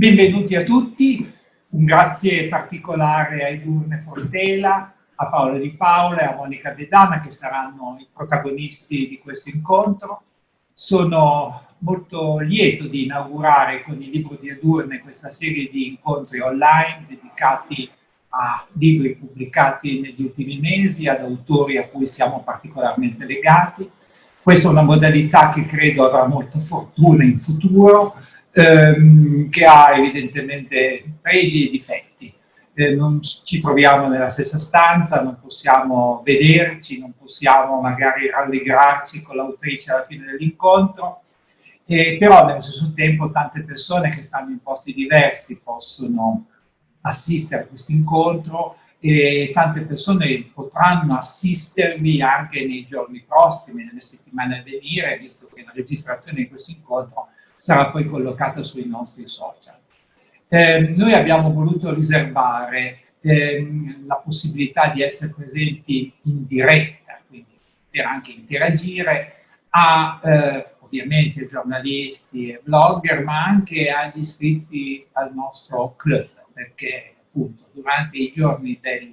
Benvenuti a tutti, un grazie particolare a Edurne Portela, a Paolo Di Paola e a Monica Bedana che saranno i protagonisti di questo incontro. Sono molto lieto di inaugurare con il libro di Edurne questa serie di incontri online dedicati a libri pubblicati negli ultimi mesi, ad autori a cui siamo particolarmente legati. Questa è una modalità che credo avrà molta fortuna in futuro, ehm, che ha evidentemente pregi e difetti. Eh, non ci troviamo nella stessa stanza, non possiamo vederci, non possiamo magari rallegrarci con l'autrice alla fine dell'incontro, eh, però nello stesso tempo tante persone che stanno in posti diversi possono assistere a questo incontro e tante persone potranno assistervi anche nei giorni prossimi, nelle settimane a venire, visto che la registrazione di questo incontro sarà poi collocata sui nostri social. Eh, noi abbiamo voluto riservare eh, la possibilità di essere presenti in diretta, quindi per anche interagire, a eh, ovviamente giornalisti e blogger, ma anche agli iscritti al nostro club, perché appunto durante i giorni del,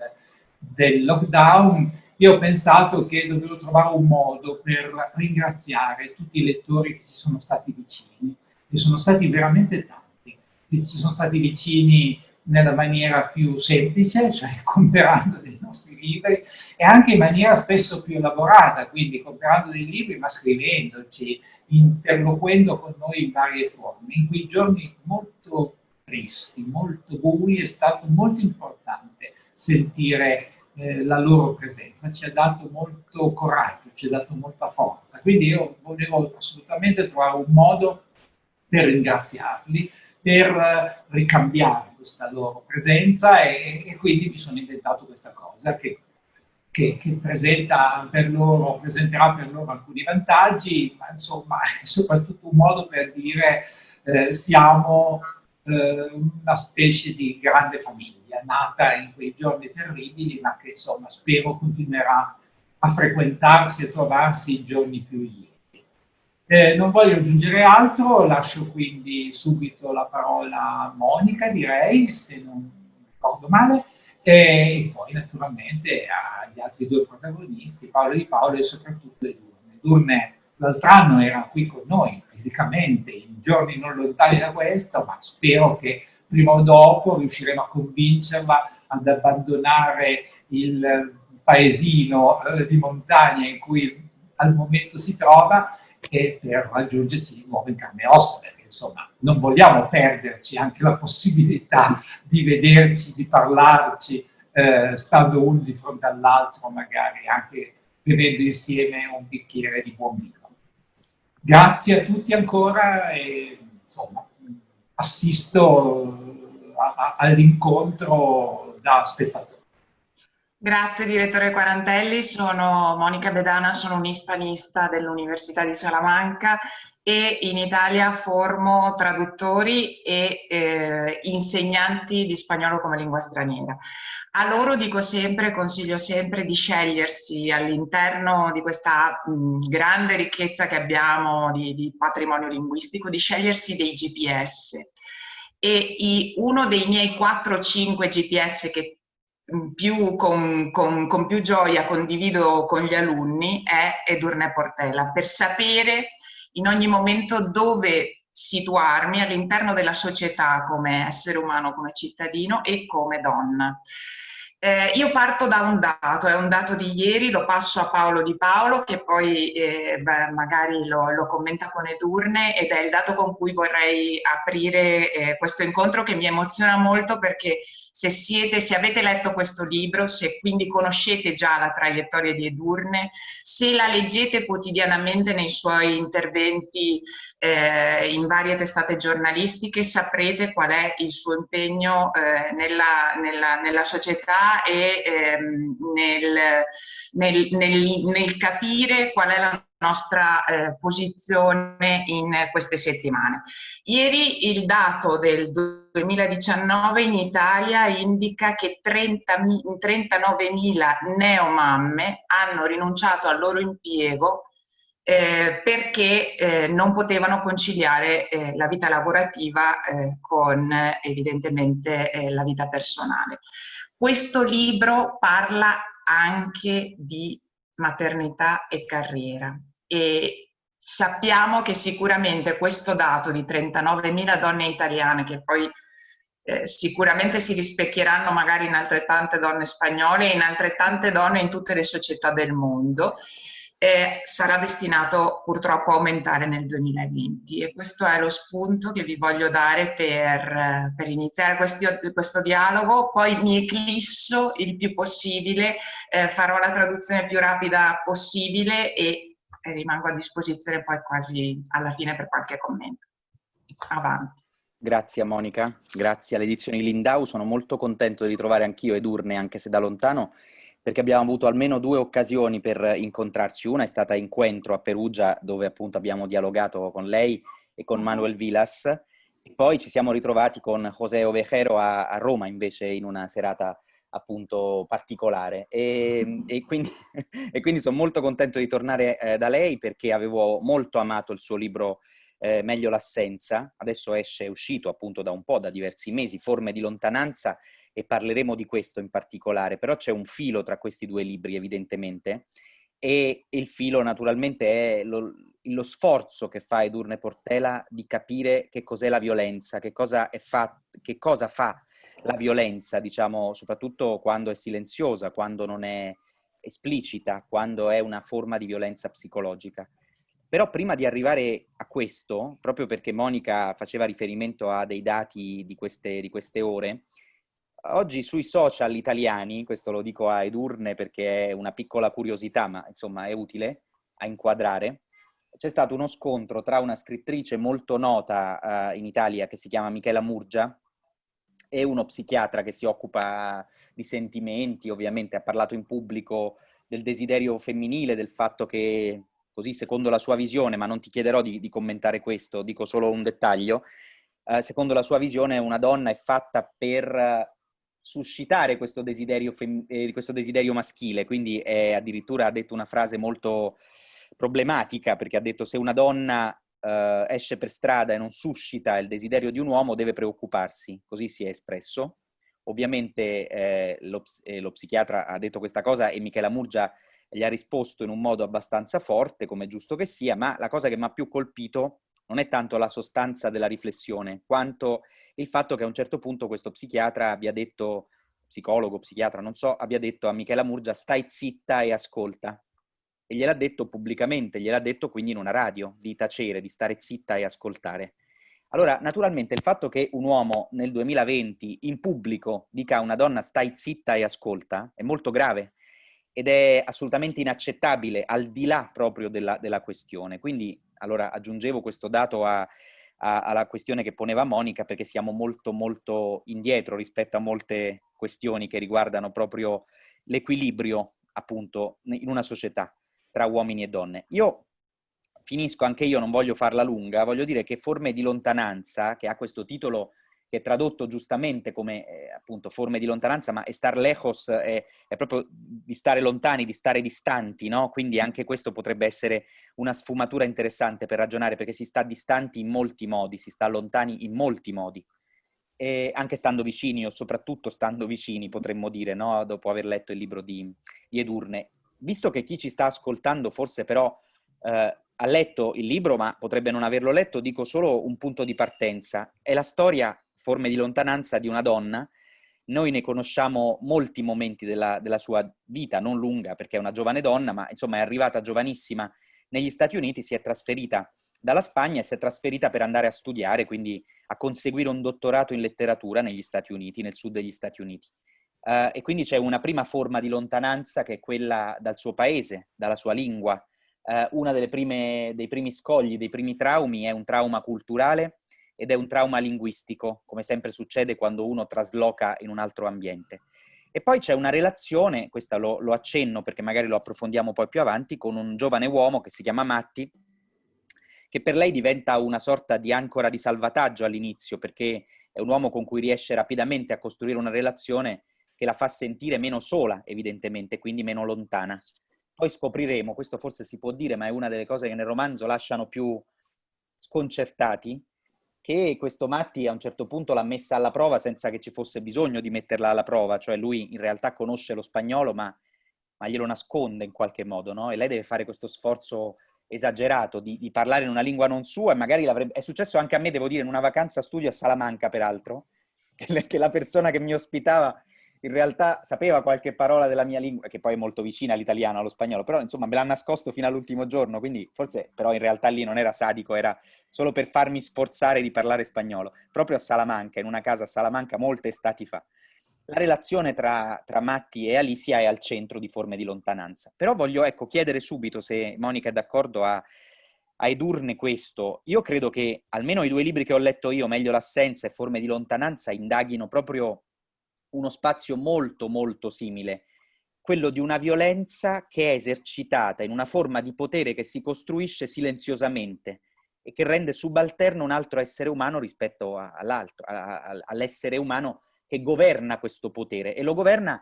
del lockdown io ho pensato che dovevo trovare un modo per ringraziare tutti i lettori che ci sono stati vicini, e sono stati veramente tanti, che ci sono stati vicini nella maniera più semplice, cioè comprando dei nostri libri, e anche in maniera spesso più elaborata, quindi comprando dei libri ma scrivendoci, interloquendo con noi in varie forme. In quei giorni molto tristi, molto bui, è stato molto importante sentire eh, la loro presenza, ci ha dato molto coraggio, ci ha dato molta forza. Quindi io volevo assolutamente trovare un modo per ringraziarli, per eh, ricambiare questa loro presenza e, e, quindi mi sono inventato questa cosa che, che, che per loro, presenterà per loro alcuni vantaggi, ma insomma è soprattutto un modo per dire eh, siamo eh, una specie di grande famiglia nata in quei giorni terribili, ma che insomma spero continuerà a frequentarsi e trovarsi in giorni più lieti. Eh, non voglio aggiungere altro, lascio quindi subito la parola a Monica, direi, se non ricordo male, e poi naturalmente agli altri due protagonisti, Paolo Di Paolo e soprattutto Edurne. Edurne l'altro anno era qui con noi fisicamente, in giorni non lontani da questo, ma spero che prima o dopo riusciremo a convincerla ad abbandonare il paesino eh, di montagna in cui al momento si trova e per raggiungerci di nuovo in carne e ossa, perché insomma non vogliamo perderci anche la possibilità di vederci, di parlarci, eh, stando uno di fronte all'altro, magari anche bevendo insieme un bicchiere di buon vino. Grazie a tutti ancora e insomma assisto all'incontro da spettatore. Grazie direttore Quarantelli, sono Monica Bedana, sono un ispanista dell'Università di Salamanca e in Italia formo traduttori e eh, insegnanti di spagnolo come lingua straniera. A loro dico sempre, consiglio sempre di scegliersi all'interno di questa mh, grande ricchezza che abbiamo di, di patrimonio linguistico, di scegliersi dei GPS e i, uno dei miei 4-5 GPS che più, con, con, con, più gioia condivido con gli alunni è Edurne Portela, per sapere in ogni momento dove situarmi all'interno della società come essere umano, come cittadino e come donna. Eh, io parto da un dato, è un dato di ieri, lo passo a Paolo Di Paolo che poi eh, beh, magari lo, lo, commenta con Edurne ed è il dato con cui vorrei aprire eh, questo incontro che mi emoziona molto perché se siete, se avete letto questo libro, se quindi conoscete già la traiettoria di Edurne, se la leggete quotidianamente nei suoi interventi eh, in varie testate giornalistiche, saprete qual è il suo impegno eh, nella, nella, nella società e ehm, nel, nel, nel, nel, capire qual è la nostra eh, posizione in queste settimane. Ieri il dato del 2019 in Italia indica che 39.000 neomamme hanno rinunciato al loro impiego eh, perché eh, non potevano conciliare eh, la vita lavorativa eh, con evidentemente eh, la vita personale. Questo libro parla anche di maternità e carriera e sappiamo che sicuramente questo dato di 39.000 donne italiane che poi eh, sicuramente si rispecchieranno magari in altrettante donne spagnole e in altrettante donne in tutte le società del mondo, eh, sarà destinato purtroppo a aumentare nel 2020 e questo è lo spunto che vi voglio dare per, per iniziare questi, questo dialogo, poi mi eclisso il più possibile, eh, farò la traduzione più rapida possibile e rimango a disposizione poi quasi alla fine per qualche commento. Avanti. Grazie Monica, grazie alle edizioni Lindau, sono molto contento di ritrovare anch'io Edurne, anche se da lontano, perché abbiamo avuto almeno due occasioni per incontrarci. Una è stata in Incontro a Perugia, dove appunto abbiamo dialogato con lei e con Manuel Vilas, e poi ci siamo ritrovati con José Ovejero a, a Roma invece in una serata appunto particolare e, e, quindi, e, quindi, sono molto contento di tornare eh, da lei perché avevo molto amato il suo libro eh, Meglio l'assenza, adesso esce, è uscito appunto da un po', da diversi mesi, Forme di lontananza e parleremo di questo in particolare, però c'è un filo tra questi due libri evidentemente e il filo naturalmente è lo, lo sforzo che fa Edurne Portela di capire che cos'è la violenza, che cosa, fa, che cosa fa la violenza, diciamo, soprattutto quando è silenziosa, quando non è esplicita, quando è una forma di violenza psicologica. Però prima di arrivare a questo, proprio perché Monica faceva riferimento a dei dati di queste, di queste ore, oggi sui social italiani, questo lo dico a Edurne perché è una piccola curiosità, ma insomma è utile a inquadrare, c'è stato uno scontro tra una scrittrice molto nota uh, in Italia che si chiama Michela Murgia e uno psichiatra che si occupa di sentimenti, ovviamente ha parlato in pubblico del desiderio femminile, del fatto che così secondo la sua visione, ma non ti chiederò di, di commentare questo, dico solo un dettaglio, eh, secondo la sua visione una donna è fatta per eh, suscitare questo desiderio, eh, questo desiderio maschile, quindi è, addirittura ha detto una frase molto problematica, perché ha detto se una donna eh, esce per strada e non suscita il desiderio di un uomo deve preoccuparsi, così si è espresso. Ovviamente eh, lo, eh, lo, psichiatra ha detto questa cosa e Michela Murgia gli ha risposto in un modo abbastanza forte, come giusto che sia, ma la cosa che mi ha più colpito non è tanto la sostanza della riflessione, quanto il fatto che a un certo punto questo psichiatra abbia detto, psicologo, psichiatra, non so, abbia detto a Michela Murgia stai zitta e ascolta. E gliel'ha detto pubblicamente, gliel'ha detto quindi in una radio, di tacere, di stare zitta e ascoltare. Allora, naturalmente il fatto che un uomo nel 2020 in pubblico dica a una donna stai zitta e ascolta è molto grave, ed è assolutamente inaccettabile al di là proprio della, della questione. Quindi allora aggiungevo questo dato a, a, alla questione che poneva Monica perché siamo molto molto indietro rispetto a molte questioni che riguardano proprio l'equilibrio appunto in una società tra uomini e donne. Io finisco, anche io non voglio farla lunga, voglio dire che Forme di lontananza, che ha questo titolo che è tradotto giustamente come eh, appunto forme di lontananza, ma estar lejos è, è, proprio di stare lontani, di stare distanti, no? Quindi anche questo potrebbe essere una sfumatura interessante per ragionare, perché si sta distanti in molti modi, si sta lontani in molti modi. E anche stando vicini, o soprattutto stando vicini, potremmo dire, no? Dopo aver letto il libro di, di Edurne. Visto che chi ci sta ascoltando forse però eh, ha letto il libro, ma potrebbe non averlo letto, dico solo un punto di partenza. È la storia forme di lontananza di una donna, noi ne conosciamo molti momenti della, della, sua vita, non lunga perché è una giovane donna, ma insomma è arrivata giovanissima negli Stati Uniti, si è trasferita dalla Spagna e si è trasferita per andare a studiare, quindi a conseguire un dottorato in letteratura negli Stati Uniti, nel sud degli Stati Uniti. Uh, e quindi c'è una prima forma di lontananza che è quella dal suo paese, dalla sua lingua. Uh, uno dei primi scogli, dei primi traumi è un trauma culturale ed è un trauma linguistico, come sempre succede quando uno trasloca in un altro ambiente. E poi c'è una relazione, questa lo, lo, accenno perché magari lo approfondiamo poi più avanti, con un giovane uomo che si chiama Matti, che per lei diventa una sorta di ancora di salvataggio all'inizio, perché è un uomo con cui riesce rapidamente a costruire una relazione che la fa sentire meno sola, evidentemente, quindi meno lontana. poi scopriremo, questo forse si può dire, ma è una delle cose che nel romanzo lasciano più sconcertati, che questo Matti a un certo punto l'ha messa alla prova senza che ci fosse bisogno di metterla alla prova, cioè lui in realtà conosce lo spagnolo ma, ma glielo nasconde in qualche modo, no? E lei deve fare questo sforzo esagerato di, di parlare in una lingua non sua e magari l'avrebbe... È successo anche a me, devo dire, in una vacanza studio a Salamanca, peraltro, che la persona che mi ospitava in realtà sapeva qualche parola della mia lingua, che poi è molto vicina all'italiano, allo spagnolo, però insomma me l'ha nascosto fino all'ultimo giorno, quindi forse però in realtà lì non era sadico, era solo per farmi sforzare di parlare spagnolo, proprio a Salamanca, in una casa a Salamanca molte estati fa. La relazione tra, tra Matti e Alicia è al centro di forme di lontananza. Però voglio ecco, chiedere subito se Monica è d'accordo a, a edurne questo. Io credo che almeno i due libri che ho letto io, Meglio l'assenza e Forme di lontananza, indaghino proprio uno spazio molto molto simile, quello di una violenza che è esercitata in una forma di potere che si costruisce silenziosamente e che rende subalterno un altro essere umano rispetto all'altro, all'essere umano che governa questo potere e lo governa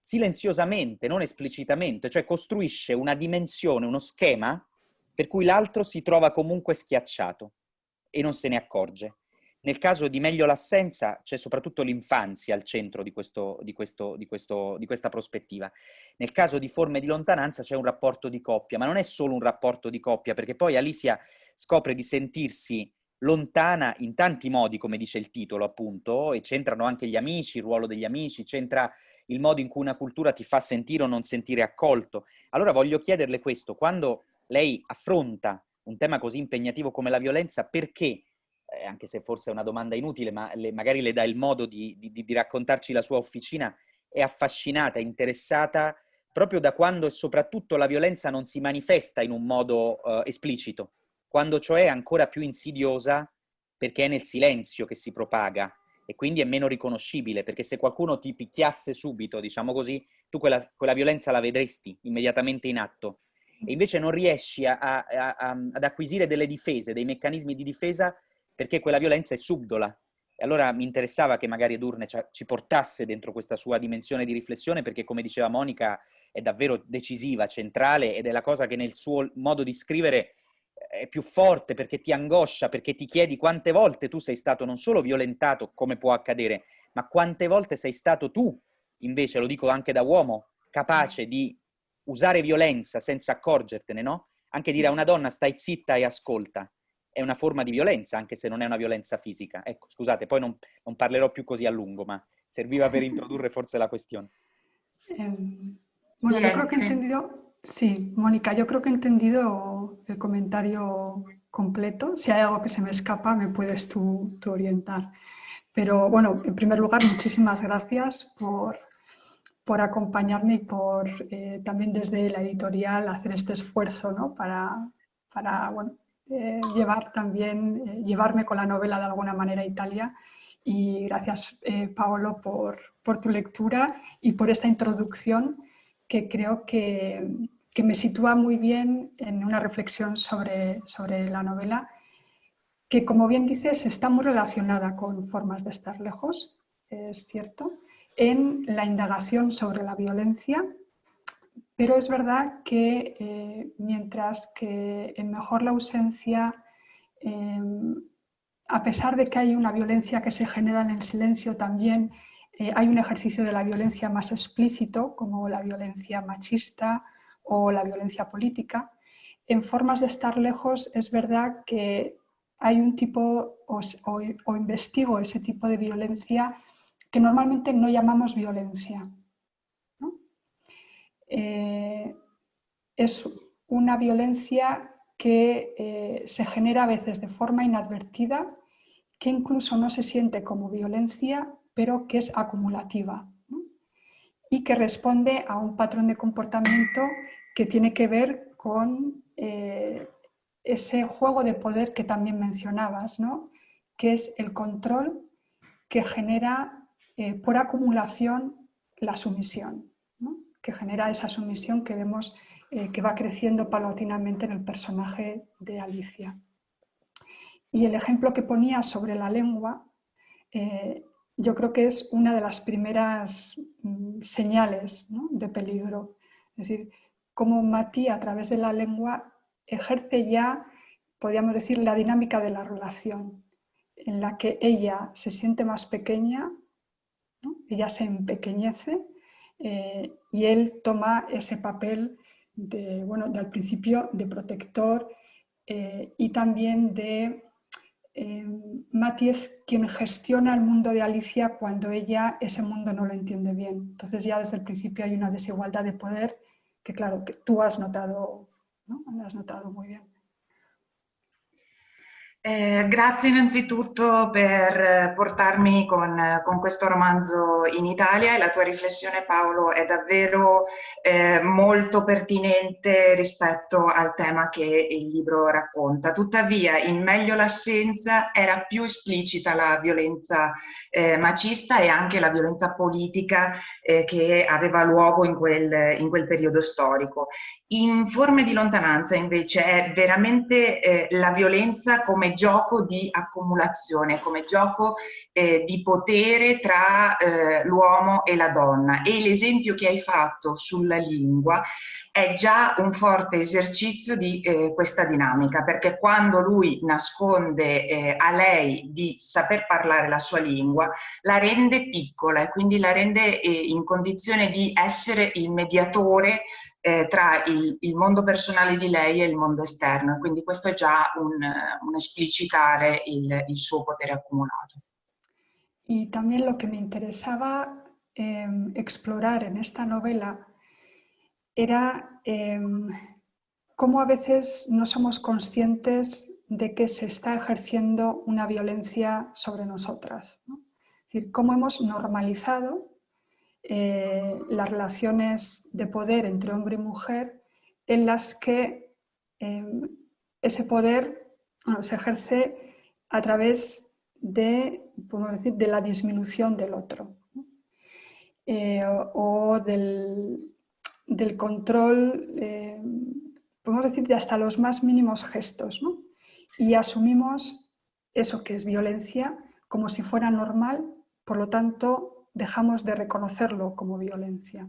silenziosamente, non esplicitamente, cioè costruisce una dimensione, uno schema per cui l'altro si trova comunque schiacciato e non se ne accorge. Nel caso di Meglio l'assenza c'è soprattutto l'infanzia al centro di, questo, di, questo, di, questo, di, questa prospettiva. Nel caso di forme di lontananza c'è un rapporto di coppia, ma non è solo un rapporto di coppia, perché poi Alicia scopre di sentirsi lontana in tanti modi, come dice il titolo appunto, e c'entrano anche gli amici, il ruolo degli amici, c'entra il modo in cui una cultura ti fa sentire o non sentire accolto. Allora voglio chiederle questo, quando lei affronta un tema così impegnativo come la violenza, perché anche se forse è una domanda inutile, ma le, magari le dà il modo di, di, di, raccontarci la sua officina, è affascinata, interessata proprio da quando soprattutto la violenza non si manifesta in un modo uh, esplicito, quando cioè è ancora più insidiosa perché è nel silenzio che si propaga e quindi è meno riconoscibile, perché se qualcuno ti picchiasse subito, diciamo così, tu quella, quella violenza la vedresti immediatamente in atto. E invece non riesci a, a, a, ad acquisire delle difese, dei meccanismi di difesa perché quella violenza è subdola. E allora mi interessava che magari Edurne ci portasse dentro questa sua dimensione di riflessione, perché come diceva Monica è davvero decisiva, centrale, ed è la cosa che nel suo modo di scrivere eh, è più forte, perché ti angoscia, perché ti chiedi quante volte tu sei stato non solo violentato, come può accadere, ma quante volte sei stato tu, invece, lo dico anche da uomo, capace di usare violenza senza accorgertene, no? Anche dire a una donna stai zitta e ascolta è una forma di violenza, anche se non è una violenza fisica. Ecco, scusate, poi non, non parlerò più così a lungo, ma serviva per introdurre forse la cuestión. Eh, bueno, yo creo que he entendido, sí, Mónica, yo creo que he entendido el comentario completo. Si hay algo que se me escapa, me puedes tú, tú orientar. Pero bueno, en primer lugar, muchísimas gracias por, por acompañarme y por eh, también desde la editorial hacer este esfuerzo ¿no? para, para bueno, eh, llevar también, eh, llevarme con la novela de alguna manera a Italia. Y gracias, eh, Paolo, por, por, tu lectura y por esta introducción que creo que, que, me sitúa muy bien en una reflexión sobre, sobre la novela, que como bien dices está muy relacionada con formas de estar lejos, es cierto, en la indagación sobre la violencia pero es verdad que eh, mientras que en Mejor la ausencia, em, a pesar de que hay una violencia que se genera en el silencio, también eh, hay un ejercicio de la violencia más explícito, como la violencia machista o la violencia política. En formas de estar lejos es verdad que hay un tipo, o investigo ese tipo de violencia que normalmente no llamamos violencia, eh, es una violencia que eh, se genera a veces de forma inadvertida, que incluso no se siente como violencia, pero que es acumulativa y que responde a un patrón de comportamiento que tiene que ver con eh, ese juego de poder que también mencionabas, ¿no? que es el control que genera por acumulación la sumisión que genera esa sumisión que vemos eh, que va creciendo paulatinamente en el personaje de Alicia. Y el ejemplo que ponía sobre la lengua, eh, yo creo que es una de las primeras mm, señales de peligro. Es decir, cómo Mati a través de la lengua ejerce ya, podríamos decir, la dinámica de la relación, en la que ella se siente más pequeña, ella se empequeñece eh, y él toma ese papel de, bueno, al principio de protector eh, y también de eh, quien gestiona el mundo de Alicia cuando ella ese mundo no lo entiende bien. Entonces ya desde el principio hay una desigualdad de poder que claro, que tú has notado, ¿no? has notado muy bien. Eh, grazie innanzitutto per eh, portarmi con, eh, con, questo romanzo in Italia e la tua riflessione Paolo è davvero eh, molto pertinente rispetto al tema che il libro racconta. Tuttavia in Meglio l'assenza era più esplicita la violenza eh, macista e anche la violenza politica eh, che aveva luogo in quel, in quel periodo storico. In Forme di lontananza invece è veramente la violenza come gioco di accumulazione, come gioco eh, di potere tra eh, l'uomo e la donna. E l'esempio che hai fatto sulla lingua è già un forte esercizio di eh, questa dinamica, perché quando lui nasconde eh, a lei di saper parlare la sua lingua, la rende piccola e quindi la rende eh, in condizione di essere il mediatore eh, tra il, il, mondo personale di lei e il mondo esterno, quindi questo è già un, un esplicitare il, il, suo potere accumulato. Y también lo que me interesaba eh, explorar en esta novela era eh, cómo a veces no somos conscientes de que se está ejerciendo una violencia sobre nosotras. ¿no? Es decir, cómo hemos normalizado Eh, las relaciones de poder entre hombre y mujer en las que em, ese poder se ejerce a través de, decir, de la disminución del otro eh, o, del, control, eh, podemos decir, de hasta los más mínimos gestos. Y asumimos eso que es violencia como si fuera normal, por lo tanto dejamos de reconocerlo como violencia.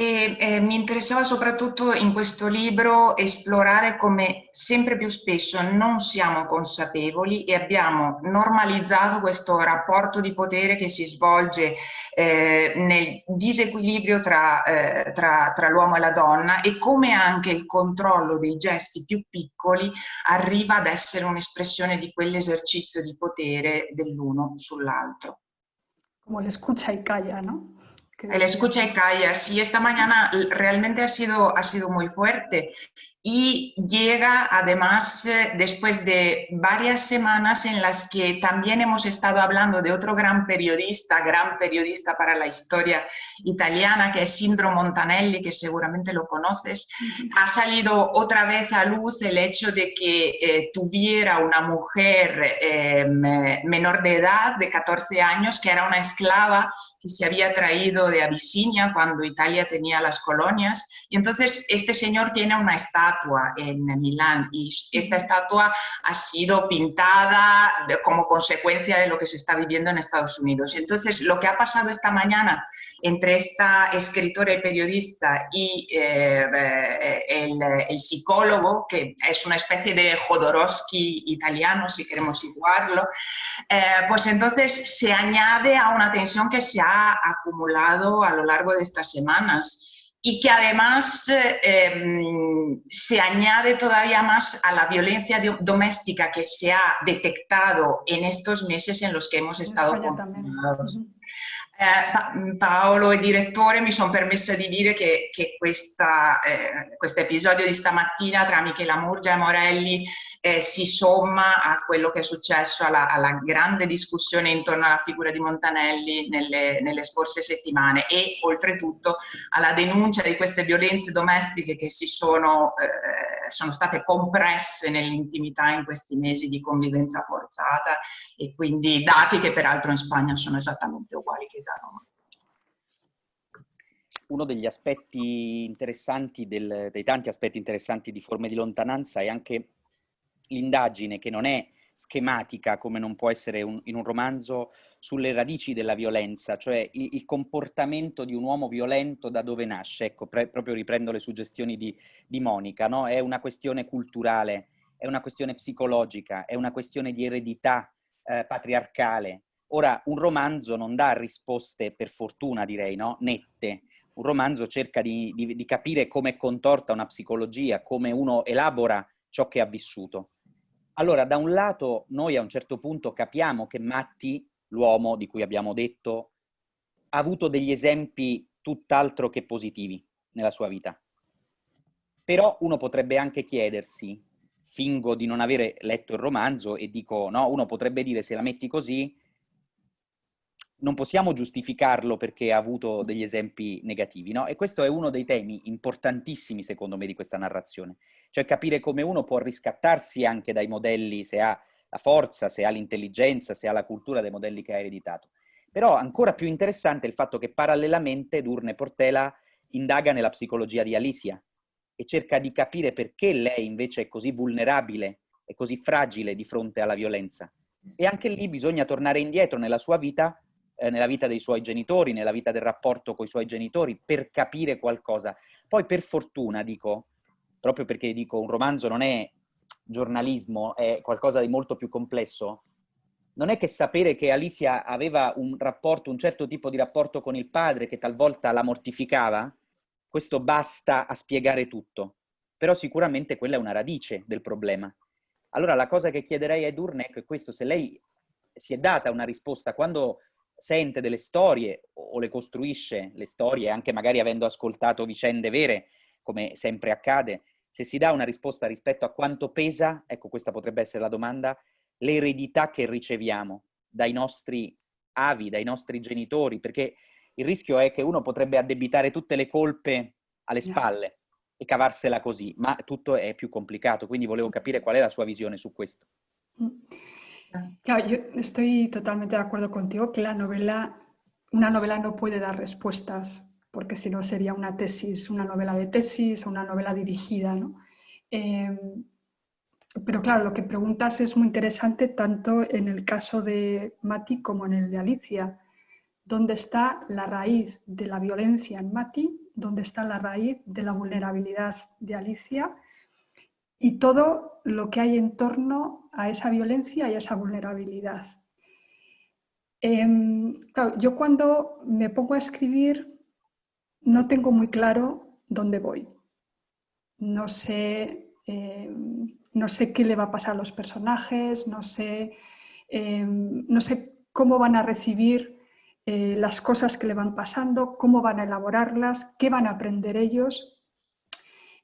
E, eh, mi interessava soprattutto in questo libro esplorare come sempre più spesso non siamo consapevoli e abbiamo normalizzato questo rapporto di potere che si svolge eh, nel disequilibrio tra, eh, tra, tra l'uomo e la donna e come anche il controllo dei gesti più piccoli arriva ad essere un'espressione di quell'esercizio di potere dell'uno sull'altro. Come l'escucha e calla, no? El escucha y calla. Sí, esta mañana realmente ha sido, ha sido muy fuerte y llega además eh, después de varias semanas en las que también hemos estado hablando de otro gran periodista, gran periodista para la historia italiana, que es Sindro Montanelli, que seguramente lo conoces. Ha salido otra vez a luz el hecho de que eh, tuviera una mujer eh, menor de edad, de 14 años, que era una esclava que se había traído de Abisinia cuando Italia tenía las colonias. Y entonces este señor tiene una estatua en Milán y esta estatua ha sido pintada como consecuencia de lo que se está viviendo en Estados Unidos. Entonces lo que ha pasado esta mañana entre esta escritora y periodista y eh, el, el, psicólogo, que es una especie de Jodorowsky italiano, si queremos igualarlo, eh, pues entonces se añade a una tensión que se ha acumulado a lo largo de estas semanas y que además eh, em, se añade todavía más a la violencia doméstica que se ha detectado en estos meses en los que hemos estado confinados. Eh, Paolo e direttore mi sono permessa di dire che, che questo eh, episodio di stamattina tra Michela Murgia e Morelli eh, si somma a quello che è successo alla, alla, grande discussione intorno alla figura di Montanelli nelle, nelle, scorse settimane e oltretutto alla denuncia di queste violenze domestiche che si sono, eh, sono state compresse nell'intimità in questi mesi di convivenza forzata e quindi dati che peraltro in Spagna sono esattamente uguali che da Roma. Uno degli aspetti interessanti, del, dei tanti aspetti interessanti di forme di lontananza è anche l'indagine che non è schematica, come non può essere un, in un romanzo, sulle radici della violenza, cioè il, il comportamento di un uomo violento da dove nasce. Ecco, pre, proprio riprendo le suggestioni di, di Monica, no? È una questione culturale, è una questione psicologica, è una questione di eredità eh, patriarcale. Ora, un romanzo non dà risposte, per fortuna direi, no? nette, un romanzo cerca di, di, di capire come è contorta una psicologia, come uno elabora ciò che ha vissuto. Allora, da un lato, noi a un certo punto capiamo che Matti, l'uomo di cui abbiamo detto, ha avuto degli esempi tutt'altro che positivi nella sua vita. Però uno potrebbe anche chiedersi, fingo di non avere letto il romanzo e dico, no, uno potrebbe dire se la metti così, non possiamo giustificarlo perché ha avuto degli esempi negativi, no? E questo è uno dei temi importantissimi, secondo me, di questa narrazione. Cioè capire come uno può riscattarsi anche dai modelli, se ha la forza, se ha l'intelligenza, se ha la cultura dei modelli che ha ereditato. Però ancora più interessante è il fatto che parallelamente Durne Portela indaga nella psicologia di Alicia e cerca di capire perché lei invece è così vulnerabile e così fragile di fronte alla violenza. E anche lì bisogna tornare indietro nella sua vita eh, nella vita dei suoi genitori, nella vita del rapporto con i suoi genitori, per capire qualcosa. Poi per fortuna, dico, proprio perché dico un romanzo non è giornalismo, è qualcosa di molto più complesso, non è che sapere che Alicia aveva un rapporto, un certo tipo di rapporto con il padre che talvolta la mortificava, questo basta a spiegare tutto. Però sicuramente quella è una radice del problema. Allora la cosa che chiederei a Edurne è questo, se lei si è data una risposta quando sente delle storie o le costruisce le storie, anche magari avendo ascoltato vicende vere, come sempre accade, se si dà una risposta rispetto a quanto pesa, ecco questa potrebbe essere la domanda, l'eredità che riceviamo dai nostri avi, dai nostri genitori, perché il rischio è che uno potrebbe addebitare tutte le colpe alle spalle e cavarsela così, ma tutto è più complicato, quindi volevo capire qual è la sua visione su questo. Mm. Claro, yo estoy totalmente de acuerdo contigo que la novela, una novela no puede dar respuestas, porque si no sería una tesis, una novela de tesis o una novela dirigida, ¿no? Em, pero claro, lo que preguntas es muy interesante tanto en el caso de Mati como en el de Alicia. ¿Dónde está la raíz de la violencia en Mati? ¿Dónde está la raíz de la vulnerabilidad de Alicia? Y todo lo que hay en torno a esa violencia y a esa vulnerabilidad. Em, yo cuando me pongo a escribir no tengo muy claro dónde voy. No sé, em, no sé qué le va a pasar a los personajes, no sé, em, no sé cómo van a recibir eh, las cosas que le van pasando, cómo van a elaborarlas, qué van a aprender ellos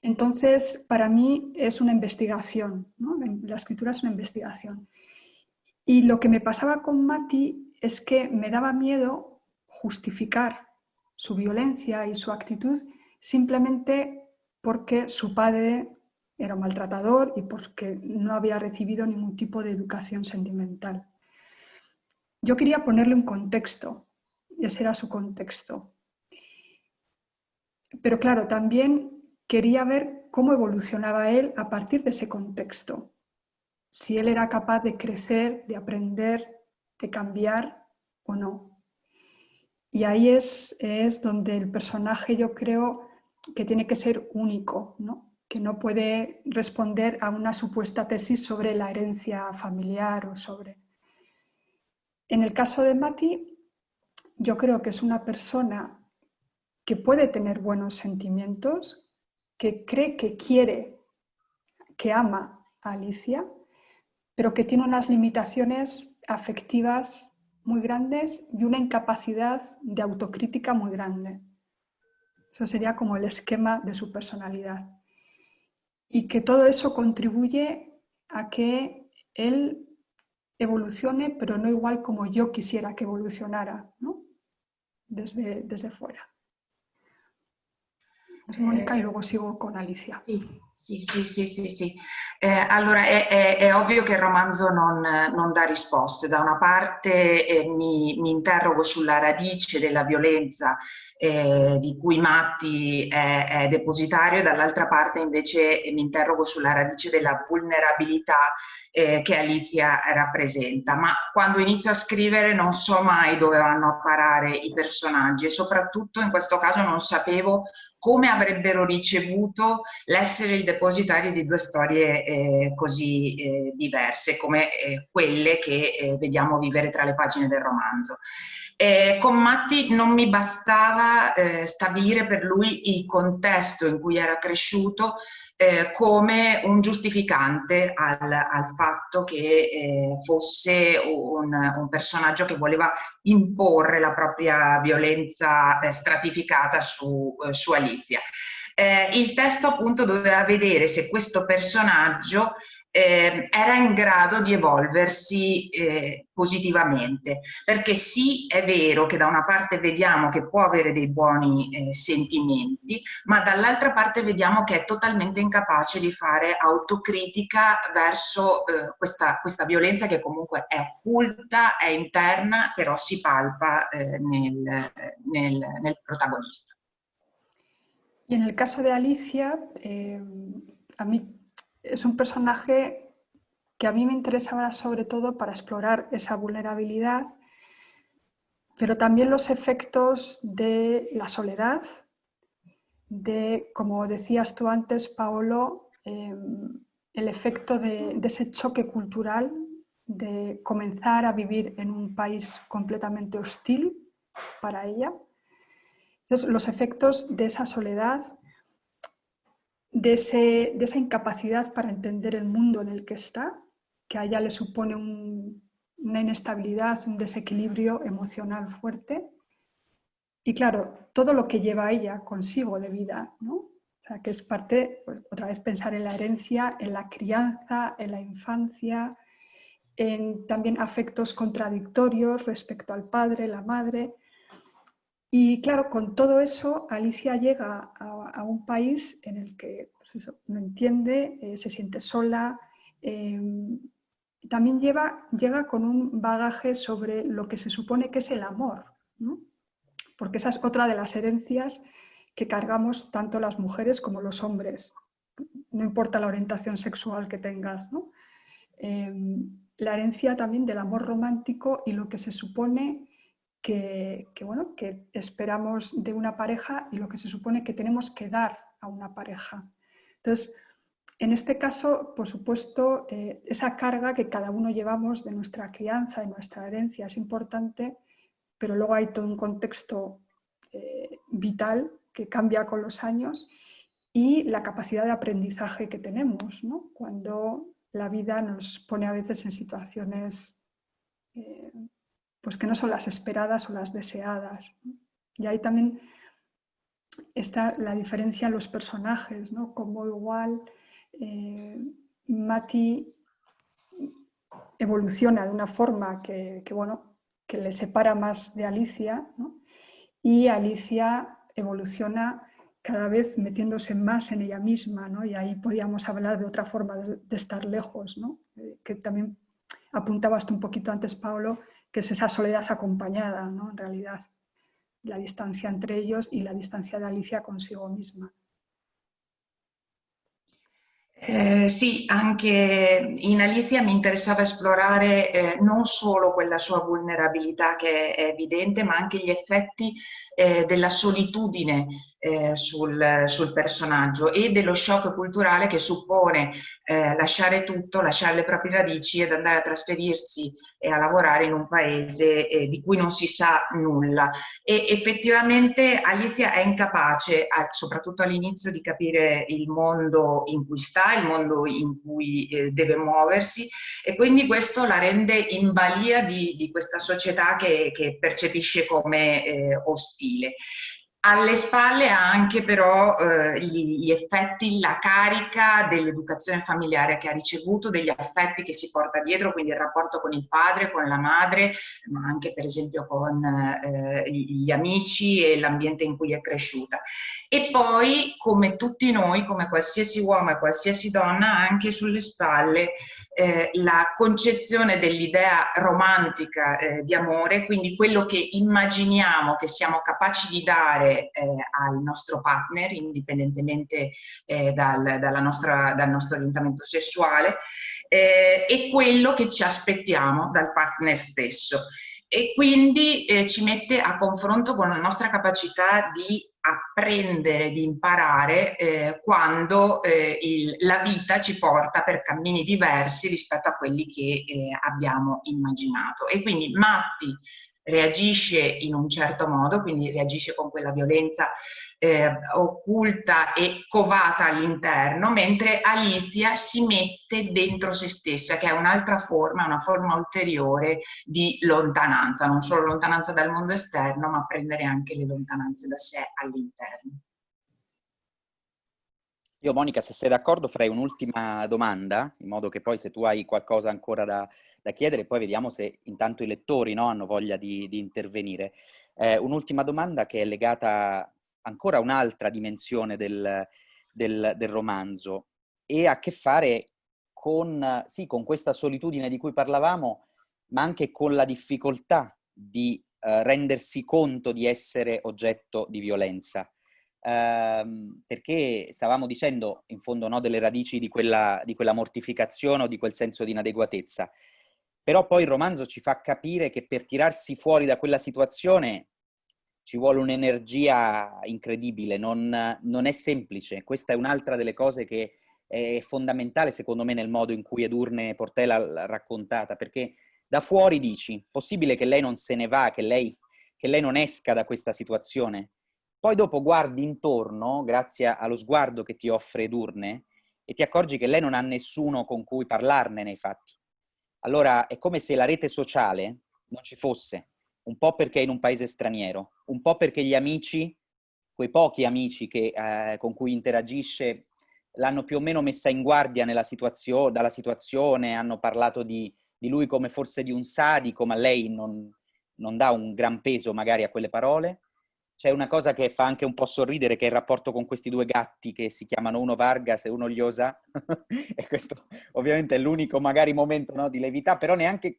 entonces, para mí es una investigación, la escritura es una investigación. Y lo que me pasaba con Mati es que me daba miedo justificar su violencia y su actitud simplemente porque su padre era un maltratador y porque no había recibido ningún tipo de educación sentimental. Yo quería ponerle un contexto, y ese era su contexto. Pero claro, también quería ver cómo evolucionaba él a partir de ese contexto. Si él era capaz de crecer, de aprender, de cambiar o no. Y ahí es, es donde el personaje yo creo que tiene que ser único, ¿no? que no puede responder a una supuesta tesis sobre la herencia familiar o sobre... En el caso de Mati, yo creo que es una persona que puede tener buenos sentimientos, que cree que quiere, que ama a Alicia, pero que tiene unas limitaciones afectivas muy grandes y una incapacidad de autocrítica muy grande. Eso sería como el esquema de su personalidad. Y que todo eso contribuye a que él evolucione, pero no igual como yo quisiera que evolucionara, ¿no? desde, desde fuera. Mónica y luego sigo con Alicia. Sí. Sì, sì, sì, sì, sì. Eh, allora è, è, è, ovvio che il romanzo non, non dà risposte. Da una parte eh, mi, mi, interrogo sulla radice della violenza eh, di cui Matti è, è depositario, dall'altra parte invece mi interrogo sulla radice della vulnerabilità eh, che Alicia rappresenta. Ma quando inizio a scrivere non so mai dove vanno a parare i personaggi e soprattutto in questo caso non sapevo come avrebbero ricevuto l'essere il depositario di due storie eh, così eh, diverse come eh, quelle che eh, vediamo vivere tra le pagine del romanzo. Eh, con Matti non mi bastava eh, stabilire per lui il contesto in cui era cresciuto come un giustificante al, al fatto che fosse un, un, personaggio che voleva imporre la propria violenza stratificata su, su Alicia. Eh, il testo appunto doveva vedere se questo personaggio eh, era in grado di evolversi eh, positivamente, perché sì è vero che da una parte vediamo che può avere dei buoni eh, sentimenti, ma dall'altra parte vediamo che è totalmente incapace di fare autocritica verso eh, questa, questa, violenza che comunque è occulta, è interna, però si palpa eh, nel, nel, nel, protagonista. Y en el caso de Alicia, eh, a mí es un personaje que a mí me interesaba sobre todo para explorar esa vulnerabilidad, pero también los efectos de la soledad, de, como decías tú antes, Paolo, em, el efecto de, ese choque cultural, de comenzar a vivir en un país completamente hostil para ella. Los efectos de esa soledad, de, esa incapacidad para entender el mundo en el que está, que a ella le supone una inestabilidad, un desequilibrio emocional fuerte. Y claro, todo lo que lleva ella consigo de vida, ¿no? O sea, que es parte, pues, otra vez pensar en la herencia, en la crianza, en la infancia, en también afectos contradictorios respecto al padre, la madre. Y claro, con todo eso, Alicia llega a, un país en el que pues no entiende, eh, se siente sola, em, también lleva, llega con un bagaje sobre lo que se supone que es el amor, porque esa es otra de las herencias que cargamos tanto las mujeres como los hombres, no importa la orientación sexual que tengas. Em, la herencia también del amor romántico y lo que se supone que, bueno, que esperamos de una pareja y lo que se supone que tenemos que dar a una pareja. Entonces, en este caso, por supuesto, eh, esa carga que cada uno llevamos de nuestra crianza y nuestra herencia es importante, pero luego hay todo un contexto eh, vital que cambia con los años y la capacidad de aprendizaje que tenemos cuando la vida nos pone a veces en situaciones eh, pues que no son las esperadas o las deseadas. Y ahí también está la diferencia en los personajes, ¿no? como igual eh, Mati evoluciona de una forma que, bueno, que le separa más de Alicia y Alicia evoluciona cada vez metiéndose más en ella misma y ahí podíamos hablar de otra forma de, estar lejos, eh, que también apuntabas tú un poquito antes, Pablo, que es esa soledad acompañada, ¿no? en realidad, la distancia entre ellos y la distancia de Alicia consigo misma. Eh, sì, anche in Alicia mi interessava esplorare eh, non solo quella sua vulnerabilità che è evidente, ma anche gli effetti eh, della solitudine eh, sul, sul, personaggio e dello shock culturale che suppone eh, lasciare tutto, lasciare le proprie radici ed andare a trasferirsi e a lavorare in un paese eh, di cui non si sa nulla. E effettivamente Alicia è incapace, soprattutto all'inizio, di capire il mondo in cui sta, il mondo in cui eh, deve muoversi e quindi questo la rende in balia di, di questa società che, che percepisce come eh, ostile. alle spalle ha anche però eh, gli, gli, effetti, la carica dell'educazione familiare che ha ricevuto, degli affetti che si porta dietro, quindi il rapporto con il padre, con la madre, ma anche per esempio con eh, gli amici e l'ambiente in cui è cresciuta. E poi, come tutti noi, come qualsiasi uomo e qualsiasi donna, ha anche sulle spalle eh, la concezione dell'idea romantica eh, di amore, quindi quello che immaginiamo che siamo capaci di dare eh, al nostro partner, indipendentemente eh, dal, nostra, dal, nostro orientamento sessuale, eh, e quello che ci aspettiamo dal partner stesso. E quindi eh, ci mette a confronto con la nostra capacità di apprendere, di imparare eh, quando eh, il, la vita ci porta per cammini diversi rispetto a quelli che eh, abbiamo immaginato. E quindi Matti reagisce in un certo modo, quindi reagisce con quella violenza eh, occulta e covata all'interno, mentre Alicia si mette dentro se stessa, che è un'altra forma, una forma ulteriore di lontananza, non solo lontananza dal mondo esterno, ma prendere anche le lontananze da sé all'interno. Io Monica, se sei d'accordo, farei un'ultima domanda, in modo che poi se tu hai qualcosa ancora da, da chiedere, poi vediamo se intanto i lettori no, hanno voglia di, di intervenire. Eh, un'ultima domanda che è legata ancora un'altra dimensione del, del, del, romanzo e ha a che fare con, sì, con questa solitudine di cui parlavamo, ma anche con la difficoltà di eh, rendersi conto di essere oggetto di violenza ehm, perché stavamo dicendo in fondo no, delle radici di quella, di quella mortificazione o di quel senso di inadeguatezza. Però poi il romanzo ci fa capire che per tirarsi fuori da quella situazione ci vuole un'energia incredibile, non, non, è semplice. Questa è un'altra delle cose che è fondamentale secondo me nel modo in cui Edurne Portela l'ha raccontata, perché da fuori dici, possibile che lei non se ne va, che lei, che lei non esca da questa situazione? Poi dopo guardi intorno, grazie allo sguardo che ti offre Edurne, e ti accorgi che lei non ha nessuno con cui parlarne nei fatti. Allora è come se la rete sociale non ci fosse, un po' perché è in un paese straniero, un po' perché gli amici, quei pochi amici che, eh, con cui interagisce, l'hanno più o meno messa in guardia situazio dalla situazione, hanno parlato di, di, lui come forse di un sadico, ma lei non, non dà un gran peso magari a quelle parole. C'è una cosa che fa anche un po' sorridere, che è il rapporto con questi due gatti che si chiamano uno Vargas e uno Liosa, e questo ovviamente è l'unico magari momento no, di levità, però neanche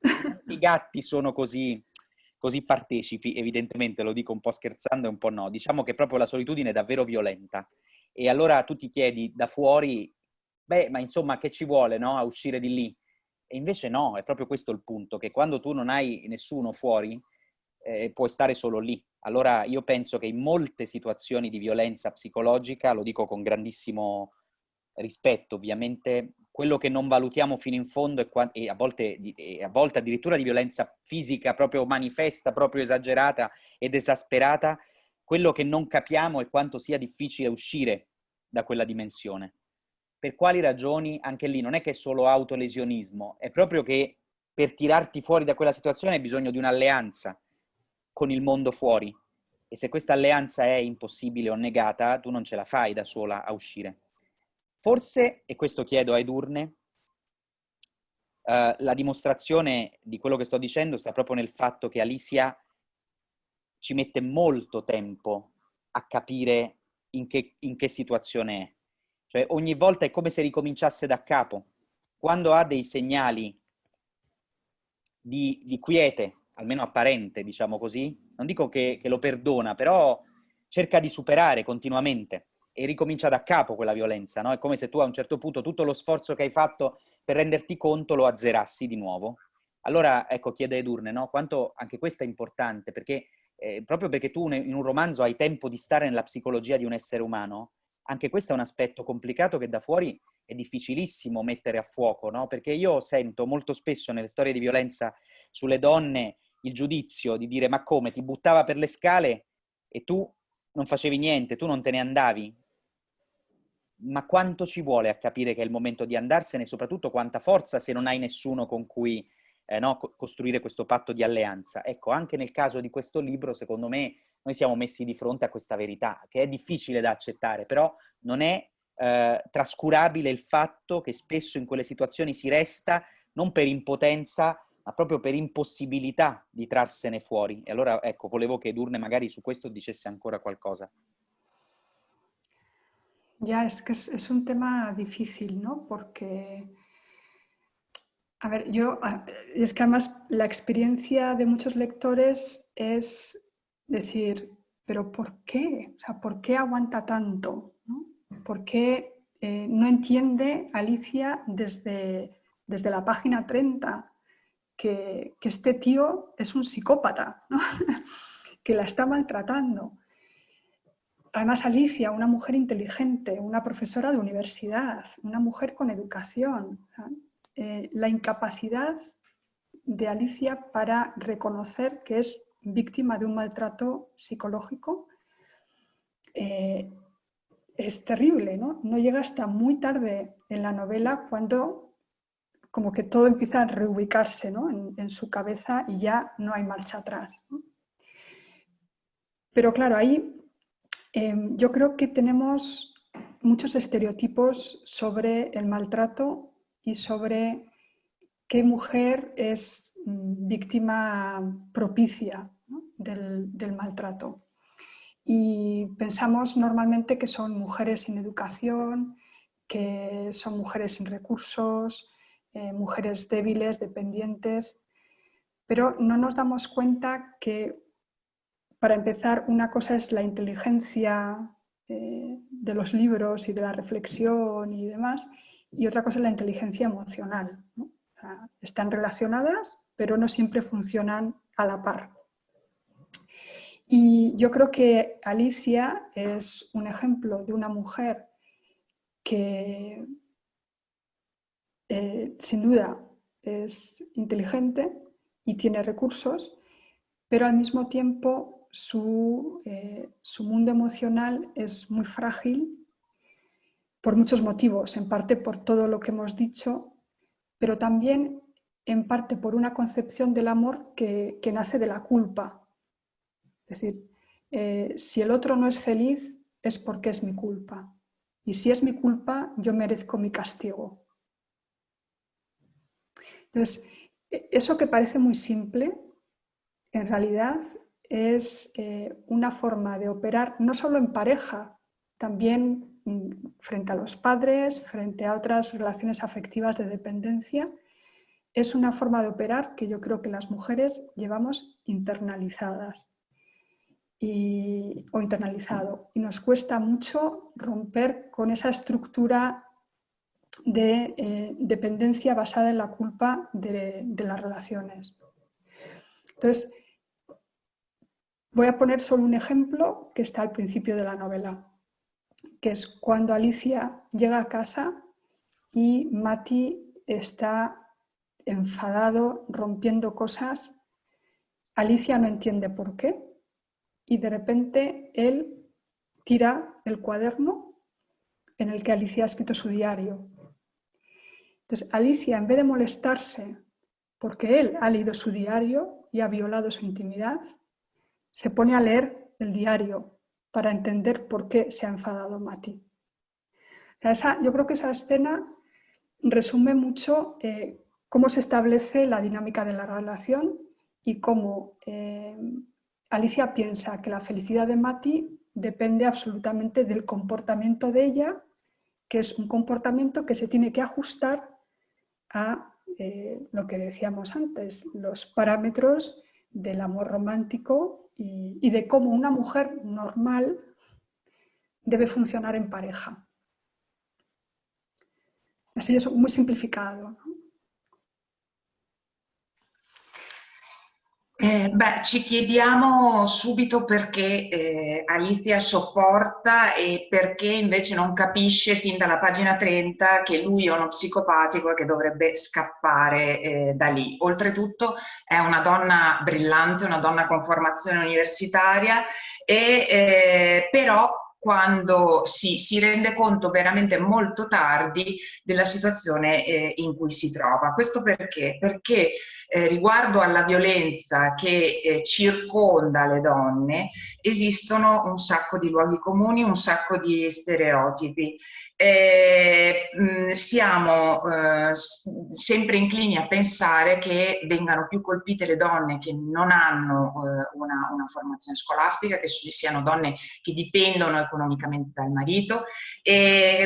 i gatti sono così, così partecipi, evidentemente lo dico un po' scherzando e un po' no. Diciamo che proprio la solitudine è davvero violenta. E allora tu ti chiedi da fuori, beh, ma insomma che ci vuole no, a uscire di lì? E invece no, è proprio questo il punto, che quando tu non hai nessuno fuori, eh, puoi stare solo lì. Allora io penso che in molte situazioni di violenza psicologica, lo dico con grandissimo rispetto ovviamente, quello che non valutiamo fino in fondo è, e, a volte, e a volte addirittura di violenza fisica proprio manifesta, proprio esagerata ed esasperata, quello che non capiamo è quanto sia difficile uscire da quella dimensione. Per quali ragioni? Anche lì non è che è solo autolesionismo, è proprio che per tirarti fuori da quella situazione hai bisogno di un'alleanza, con il mondo fuori. E se questa alleanza è impossibile o negata, tu non ce la fai da sola a uscire. Forse, e questo chiedo a Edurne, uh, la dimostrazione di quello che sto dicendo sta proprio nel fatto che Alicia ci mette molto tempo a capire in che, in che situazione è. Cioè ogni volta è come se ricominciasse da capo. Quando ha dei segnali di, di quiete, almeno apparente, diciamo così, non dico che, che lo perdona, però cerca di superare continuamente e ricomincia da capo quella violenza, no? È come se tu a un certo punto tutto lo sforzo che hai fatto per renderti conto lo azzerassi di nuovo. Allora, ecco, chiede Edurne, no? Quanto anche questo è importante, perché eh, proprio perché tu in un romanzo hai tempo di stare nella psicologia di un essere umano, anche questo è un aspetto complicato che da fuori è difficilissimo mettere a fuoco, no? Perché io sento molto spesso nelle storie di violenza sulle donne il giudizio di dire ma come, ti buttava per le scale e tu non facevi niente, tu non te ne andavi. Ma quanto ci vuole a capire che è il momento di andarsene e soprattutto quanta forza se non hai nessuno con cui eh, no, costruire questo patto di alleanza. Ecco, anche nel caso di questo libro, secondo me, noi siamo messi di fronte a questa verità, che è difficile da accettare, però non è eh, trascurabile il fatto che spesso in quelle situazioni si resta non per impotenza, ma proprio per impossibilità di trarsene fuori. E allora, ecco, volevo che Edurne magari su questo dicesse ancora qualcosa. Ya, es que es, un tema difícil, ¿no? Porque, a ver, yo, es que además la experiencia de muchos lectores es decir, pero ¿por qué? O sea, ¿por qué aguanta tanto? ¿Por qué eh, no entiende Alicia desde, desde la página 30 que, que este tío es un psicópata, ¿no? que la está maltratando? Además, Alicia, una mujer inteligente, una profesora de universidad, una mujer con educación. Eh, la incapacidad de Alicia para reconocer que es víctima de un maltrato psicológico eh, es terrible, ¿no? No llega hasta muy tarde en la novela cuando como que todo empieza a reubicarse en, su cabeza y ya no hay marcha atrás. Pero claro, ahí Em, yo creo que tenemos muchos estereotipos sobre el maltrato y sobre qué mujer es mm, víctima propicia del, maltrato. Y pensamos normalmente que son mujeres sin educación, que son mujeres sin recursos, eh, mujeres débiles, dependientes, pero no nos damos cuenta que para empezar, una cosa es la inteligencia eh, de los libros y de la reflexión y demás, y otra cosa es la inteligencia emocional. están relacionadas, pero no siempre funcionan a la par. Y yo creo que Alicia es un ejemplo de una mujer que eh, sin duda es inteligente y tiene recursos, pero al mismo tiempo eh, su, mundo emocional es muy frágil por muchos motivos, en parte por todo lo que hemos dicho, pero también en parte por una concepción del amor que, nace de la culpa. Es decir, eh, si el otro no es feliz es porque es mi culpa. Y si es mi culpa, yo merezco mi castigo. Entonces, e, eso que parece muy simple, en realidad es eh, una forma de operar no solo en pareja, también mm, frente a los padres, frente a otras relaciones afectivas de dependencia, es una forma de operar que yo creo que las mujeres llevamos internalizadas y, o internalizado. Y nos cuesta mucho romper con esa estructura de eh, dependencia basada en la culpa de, de las relaciones. Entonces, Voy a poner solo un ejemplo que está al principio de la novela, que es cuando Alicia llega a casa y Mati está enfadado, rompiendo cosas. Alicia no entiende por qué y de repente él tira el cuaderno en el que Alicia ha escrito su diario. Entonces Alicia, en vez de molestarse porque él ha leído su diario y ha violado su intimidad, se pone a leer el diario para entender por qué se ha enfadado Mati. yo creo que esa escena resume mucho eh, cómo se establece la dinámica de la relación y cómo eh, Alicia piensa que la felicidad de Mati depende absolutamente del comportamiento de ella, que es un comportamiento que se tiene que ajustar a eh, lo que decíamos antes, los parámetros del amor romántico y, de cómo una mujer normal debe funcionar en pareja. Así es muy simplificado. Eh, beh, ci chiediamo subito perché eh, Alicia sopporta e perché invece non capisce fin dalla pagina 30 che lui è uno psicopatico e che dovrebbe scappare eh, da lì. Oltretutto è una donna brillante, una donna con formazione universitaria, e, eh, però quando si, si, rende conto veramente molto tardi della situazione eh, in cui si trova. Questo perché? Perché eh, riguardo alla violenza che eh, circonda le donne esistono un sacco di luoghi comuni, un sacco di stereotipi eh, siamo eh, sempre inclini a pensare che vengano più colpite le donne che non hanno eh, una, una, formazione scolastica, che siano donne che dipendono economicamente dal marito,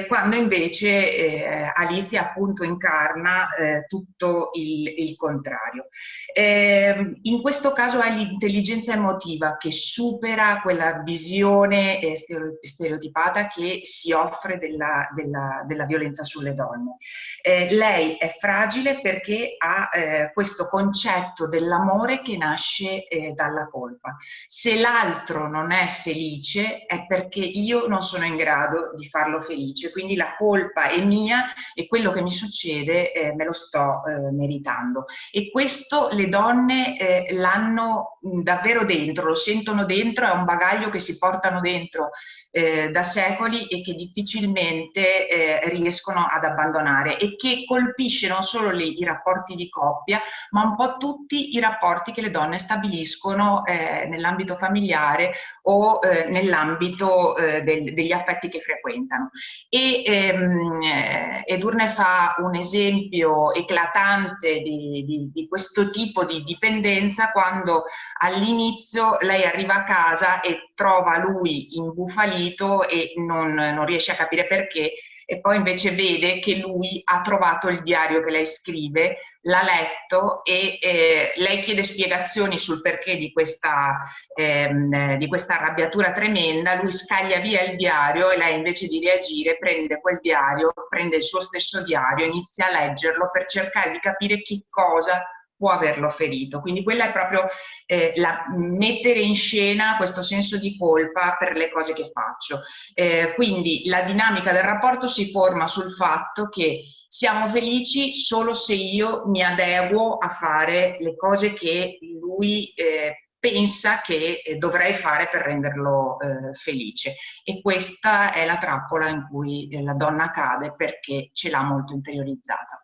quando invece eh, Alicia appunto incarna eh, tutto il, il contrario. In questo caso è l'intelligenza emotiva che supera quella visione eh, stereotipata che si offre della della, della, violenza sulle donne. Eh, lei è fragile perché ha eh, questo concetto dell'amore che nasce eh, dalla colpa. Se l'altro non è felice è perché io non sono in grado di farlo felice, quindi la colpa è mia e quello che mi succede eh, me lo sto eh, meritando. E questo le donne eh, l'hanno davvero dentro, lo sentono dentro, è un bagaglio che si portano dentro da secoli e che difficilmente eh, riescono ad abbandonare e che colpisce non solo le, i rapporti di coppia, ma un po' tutti i rapporti che le donne stabiliscono eh, nell'ambito familiare o eh, nell'ambito eh, del, degli affetti che frequentano. E ehm, eh, Edurne fa un esempio eclatante di, di, di questo tipo di dipendenza quando all'inizio lei arriva a casa e trova lui imbufalito e non, non riesce a capire perché e poi invece vede che lui ha trovato il diario che lei scrive, l'ha letto e eh, lei chiede spiegazioni sul perché di questa, ehm, di questa arrabbiatura tremenda, lui scaglia via il diario e lei invece di reagire prende quel diario, prende il suo stesso diario, inizia a leggerlo per cercare di capire che cosa può averlo ferito. Quindi quella è proprio eh, la, mettere in scena questo senso di colpa per le cose che faccio. Eh, quindi la dinamica del rapporto si forma sul fatto che siamo felici solo se io mi adeguo a fare le cose che lui eh, pensa che eh, dovrei fare per renderlo eh, felice e questa è la trappola in cui eh, la donna cade perché ce l'ha molto interiorizzata.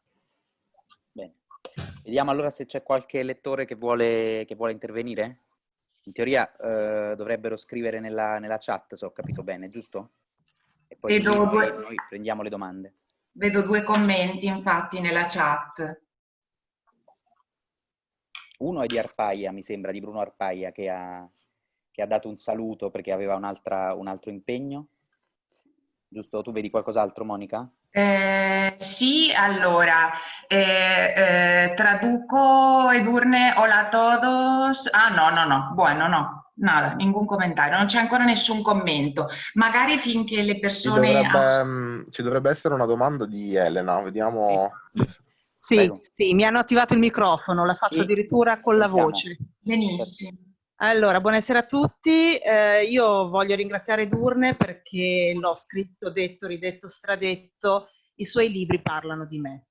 Vediamo allora se c'è qualche lettore che vuole, che vuole intervenire. In teoria eh, dovrebbero scrivere nella, nella, chat, se ho capito bene, giusto? E poi Vedo due... noi prendiamo le domande. Vedo due commenti infatti nella chat. Uno è di Arpaia, mi sembra, di Bruno Arpaia, che ha, che ha dato un saluto perché aveva un, un altro impegno. Giusto? Tu vedi qualcos'altro, Monica? Eh, sì, allora, eh, eh, traduco Edurne, hola a todos. Ah, no, no, no, bueno, no, nada, nessun commentario, non c'è ancora nessun commento. Magari finché le persone... Ci dovrebbe, mm, ci dovrebbe essere una domanda di Elena, vediamo... Sì, sì, mi hanno attivato il microfono, la faccio sì. addirittura con la voce. Benissimo. Allora, buonasera a tutti. Eh, io voglio ringraziare Durne perché l'ho scritto, detto, ridetto, stradetto. I suoi libri parlano di me.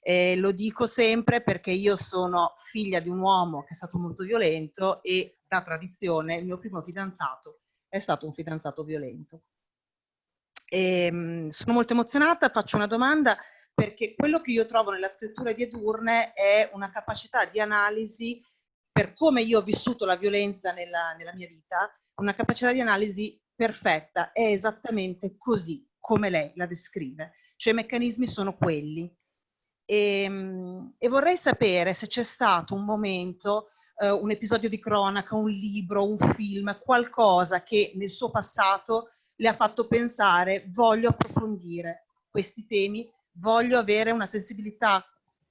Eh, lo dico sempre perché io sono figlia di un uomo che è stato molto violento e da tradizione il mio primo fidanzato è stato un fidanzato violento. E, ehm, sono molto emozionata, faccio una domanda perché quello che io trovo nella scrittura di Edurne è una capacità di analisi per come io ho vissuto la violenza nella, nella mia vita, una capacità di analisi perfetta, è esattamente così come lei la descrive, cioè i meccanismi sono quelli. E, ehm, e vorrei sapere se c'è stato un momento, eh, un episodio di cronaca, un libro, un film, qualcosa che nel suo passato le ha fatto pensare voglio approfondire questi temi, voglio avere una sensibilità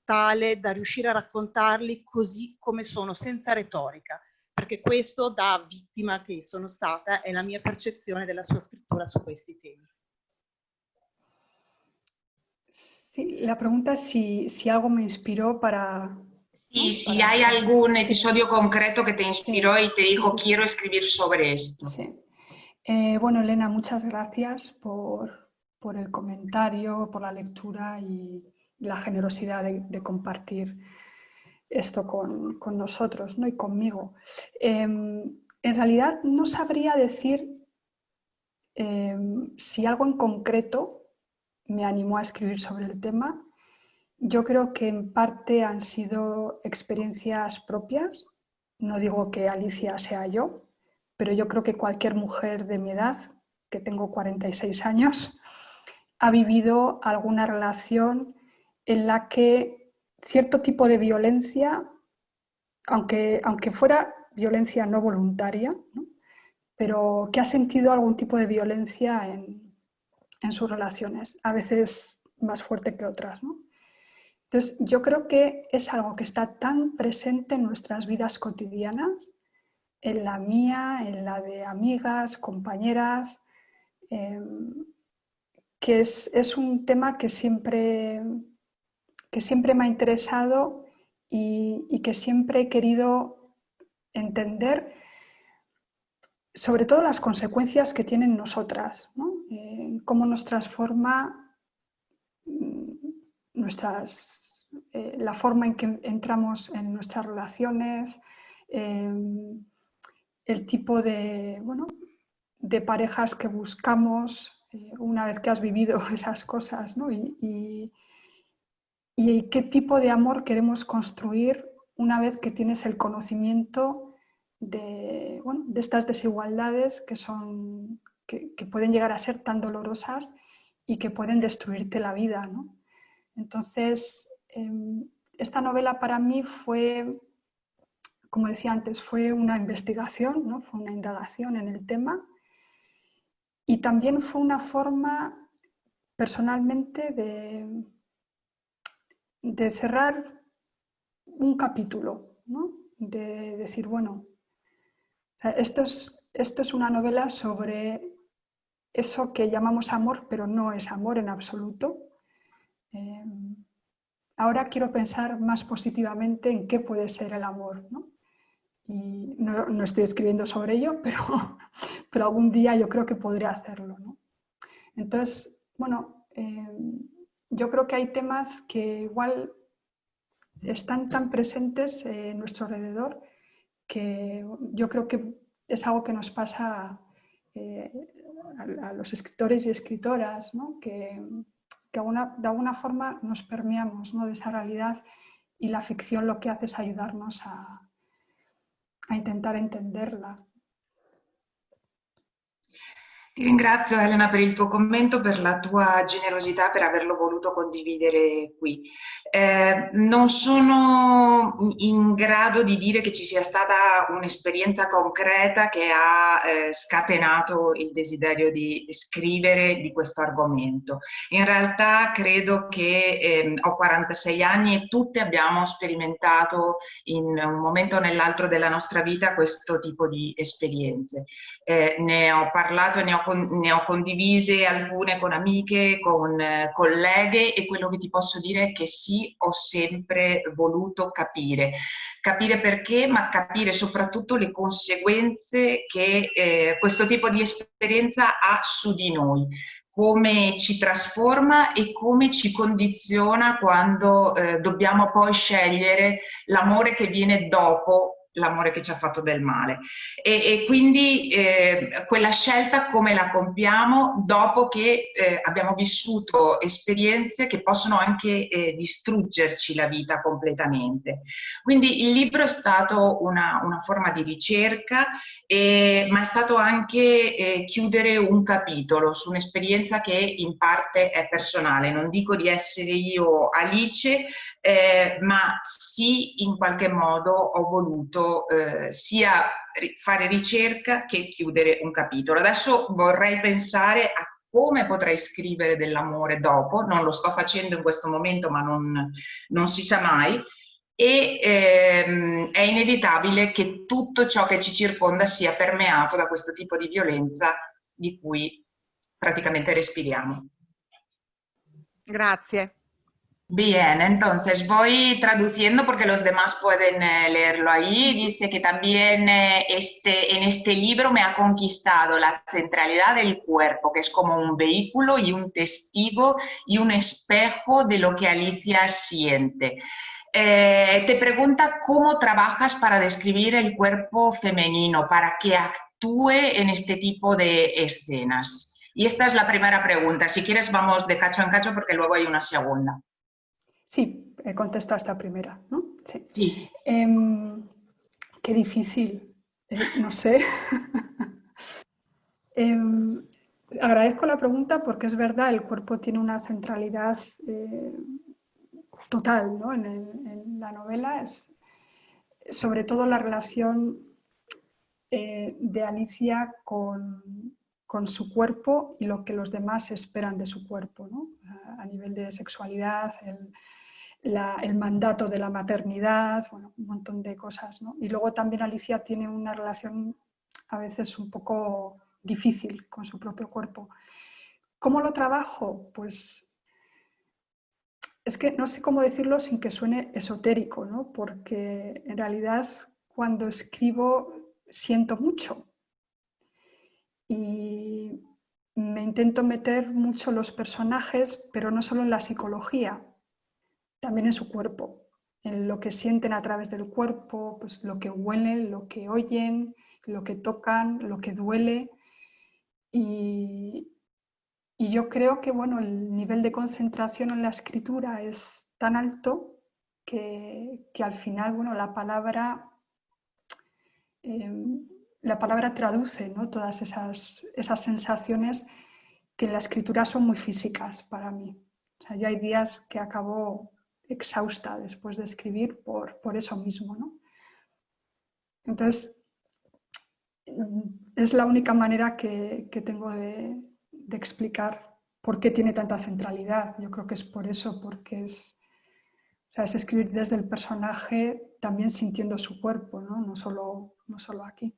tale da riuscire a raccontarli così come sono, senza retorica, perché questo da vittima che sono stata è la mia percezione della sua scrittura su questi temi. Sí, la pregunta es si, si algo me inspiró para... Sí, si para hay algún sí. episodio concreto que te inspiró sí. y te dijo, sí, quiero escribir sobre esto. Eh, bueno, Elena, muchas gracias por, por el comentario, por la lectura y, la generosidad de, compartir esto con, nosotros ¿no? y conmigo. Em, en realidad no sabría decir em, si algo en concreto me animó a escribir sobre el tema. yo creo que en parte han sido experiencias propias. No digo que Alicia sea yo, pero yo creo que cualquier mujer de mi edad, que tengo 46 años, ha vivido alguna relación en la que cierto tipo de violencia, aunque, aunque fuera violencia no voluntaria, pero que ha sentido algún tipo de violencia en, en sus relaciones, a veces más fuerte que otras. Entonces, yo creo que es algo que está tan presente en nuestras vidas cotidianas, en la mía, en la de amigas, compañeras, em, que es, un tema que siempre, que siempre me ha interesado y, que siempre he querido entender, sobre todo las consecuencias que tienen nosotras, eh, cómo nos transforma mm, nuestras, eh, la forma en que entramos en nuestras relaciones, em, el tipo de, bueno, de parejas que buscamos, eh, una vez que has vivido esas cosas ¿no? y, qué tipo de amor queremos construir una vez que tienes el conocimiento de, bueno, de estas desigualdades que, son, que, pueden llegar a ser tan dolorosas y que pueden destruirte la vida. ¿no? Entonces, em, esta novela para mí fue, como decía antes, fue una investigación, ¿no? fue una indagación en el tema y también fue una forma personalmente de, de cerrar un capítulo, ¿no? de decir, bueno, esto, es, esto es una novela sobre eso que llamamos amor, pero no es amor en absoluto. Eh, ahora quiero pensar más positivamente en qué puede ser el amor. ¿no? y no, estoy escribiendo sobre ello, pero, pero algún día yo creo que podría hacerlo. Entonces, bueno, eh, yo creo que hay temas que igual están tan presentes en nuestro alrededor que yo creo que es algo que nos pasa eh, a, los escritores y escritoras, que, que de alguna forma nos permeamos de esa realidad y la ficción lo que hace es ayudarnos a, a intentar entenderla. Ti ringrazio Elena per il tuo commento, per la tua generosità, per averlo voluto condividere qui. Eh, non sono in grado di dire che ci sia stata un'esperienza concreta che ha eh, scatenato il desiderio di scrivere di questo argomento. In realtà credo che eh, ho 46 anni e tutte abbiamo sperimentato in un momento o nell'altro della nostra vita questo tipo di esperienze. Eh, ne ho parlato e ne ho ne ho condivise alcune con amiche, con eh, colleghe e quello che ti posso dire è che sì, ho sempre voluto capire. Capire perché, ma capire soprattutto le conseguenze che eh, questo tipo di esperienza ha su di noi come ci trasforma e come ci condiziona quando eh, dobbiamo poi scegliere l'amore che viene dopo l'amore che ci ha fatto del male. E, e quindi eh, quella scelta come la compiamo dopo che eh, abbiamo vissuto esperienze che possono anche eh, distruggerci la vita completamente. Quindi il libro è stato una, una forma di ricerca, ma è stato anche eh, chiudere un capitolo su un'esperienza che in parte è personale. Non dico di essere io Alice, eh, ma sì in qualche modo ho voluto eh, sia fare ricerca che chiudere un capitolo. Adesso vorrei pensare a come potrei scrivere dell'amore dopo, non lo sto facendo in questo momento ma non, non si sa mai, e ehm, è inevitabile che tutto ciò che ci circonda sia permeato da questo tipo di violenza di cui praticamente respiriamo. Grazie. Bien, entonces voy traduciendo porque los demás pueden eh, leerlo ahí. Dice que también eh, este, en este libro me ha conquistado la centralidad del cuerpo, que es como un vehículo y un testigo y un espejo de lo que Alicia siente. Eh, te pregunta cómo trabajas para describir el cuerpo femenino, para que actúe en este tipo de escenas. Y esta es la primera pregunta. Si quieres vamos de cacho en cacho porque luego hay una segunda. Sí, he contestado esta primera, ¿no? Sí. sí. Eh, qué difícil, eh, no sé. eh, agradezco la pregunta porque es verdad, el cuerpo tiene una centralidad eh, total ¿no? en, el, en, la novela, es sobre todo la relación eh, de Alicia con, con, su cuerpo y lo que los demás esperan de su cuerpo, ¿no? a, a, nivel de sexualidad, el, la, el, mandato de la maternidad, bueno, un montón de cosas. ¿no? Y luego también Alicia tiene una relación a veces un poco difícil con su propio cuerpo. ¿Cómo lo trabajo? Pues es que no sé cómo decirlo sin que suene esotérico, ¿no? porque en realidad cuando escribo siento mucho y me intento meter mucho los personajes, pero no solo en la psicología, también en su cuerpo, en lo que sienten a través del cuerpo, pues lo que huelen, lo que oyen, lo que tocan, lo que duele. Y, y yo creo que bueno, el nivel de concentración en la escritura es tan alto que, que al final bueno, la palabra eh, la palabra traduce ¿no? todas esas, esas sensaciones que en la escritura son muy físicas para mí. O sea, yo hay días que acabo exhausta después de escribir por, por eso mismo. ¿no? Entonces, es la única manera que, que tengo de, de, explicar por qué tiene tanta centralidad. Yo creo que es por eso, porque es, o sea, es escribir desde el personaje también sintiendo su cuerpo, no, no, solo, no solo aquí.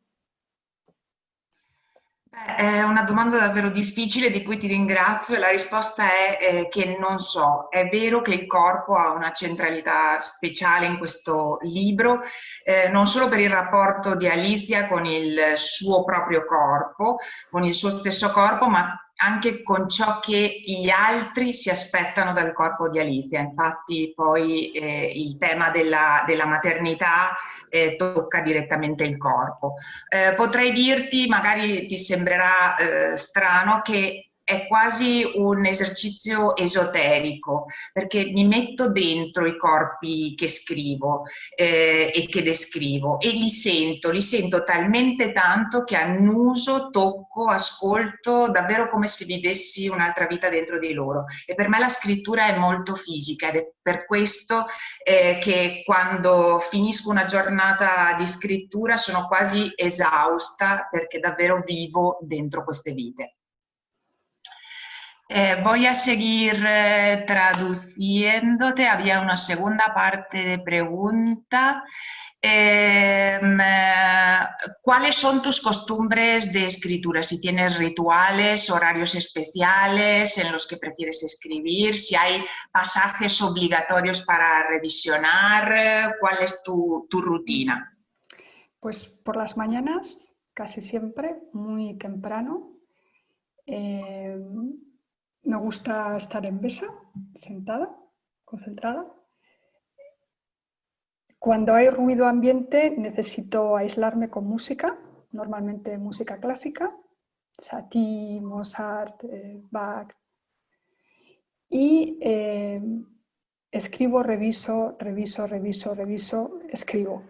È una domanda davvero difficile di cui ti ringrazio e la risposta è eh, che non so. È vero che il corpo ha una centralità speciale in questo libro, eh, non solo per il rapporto di Alicia con il suo proprio corpo, con il suo stesso corpo, ma anche con ciò che gli altri si aspettano dal corpo di Alicia. Infatti poi eh, il tema della, della maternità eh, tocca direttamente il corpo. Eh, potrei dirti, magari ti sembrerà eh, strano, che è quasi un esercizio esoterico perché mi metto dentro i corpi che scrivo eh, e che descrivo e li sento, li sento talmente tanto che annuso, tocco, ascolto davvero come se vivessi un'altra vita dentro di loro e per me la scrittura è molto fisica ed è per questo eh, che quando finisco una giornata di scrittura sono quasi esausta perché davvero vivo dentro queste vite. Eh, voy a seguir eh, traduciéndote. Había una segunda parte de pregunta. Eh, ¿Cuáles son tus costumbres de escritura? Si tienes rituales, horarios especiales en los que prefieres escribir, si hay pasajes obligatorios para revisionar, ¿cuál es tu, rutina? Pues por las mañanas, casi siempre, muy temprano. Eh, me gusta estar en mesa, sentada, concentrada. Cuando hay ruido ambiente necesito aislarme con música, normalmente música clásica, Satie, Mozart, eh, Bach. Y eh, escribo, reviso, reviso, reviso, reviso, escribo.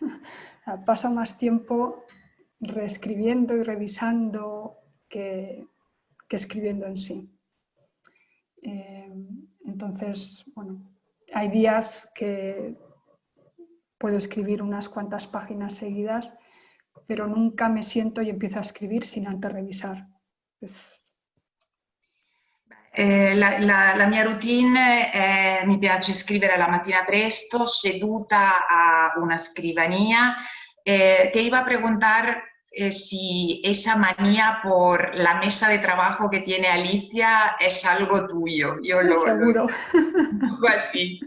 Paso más tiempo reescribiendo y revisando que, que escribiendo en sí. Eh, entonces, bueno, hay días que puedo escribir unas cuantas páginas seguidas, pero nunca me siento y empiezo a escribir sin antes revisar. Eh, la, la, la, mia routine è, mi piace scrivere la mattina presto, seduta a una scrivania. Eh, te iba a preguntar eh, si esa manía por la mesa de trabajo que tiene Alicia es algo tuyo. Yo lo, Seguro. Lo, así.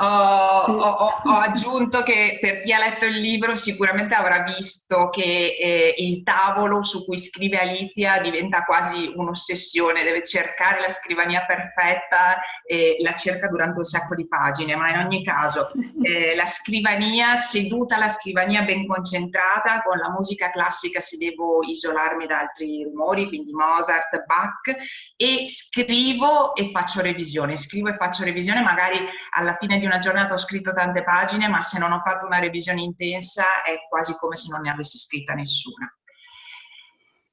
Ho, ho, ho, aggiunto che per chi ha letto il libro sicuramente avrà visto che eh, il tavolo su cui scrive Alicia diventa quasi un'ossessione, deve cercare la scrivania perfetta e la cerca durante un sacco di pagine, ma in ogni caso eh, la scrivania seduta, la scrivania ben concentrata, con la musica classica se devo isolarmi da altri rumori, quindi Mozart, Bach, e scrivo e faccio revisione, scrivo e faccio revisione, magari alla fine di una giornata ho scritto tante pagine, ma se non ho fatto una revisione intensa è quasi come se non ne avessi scritta nessuna.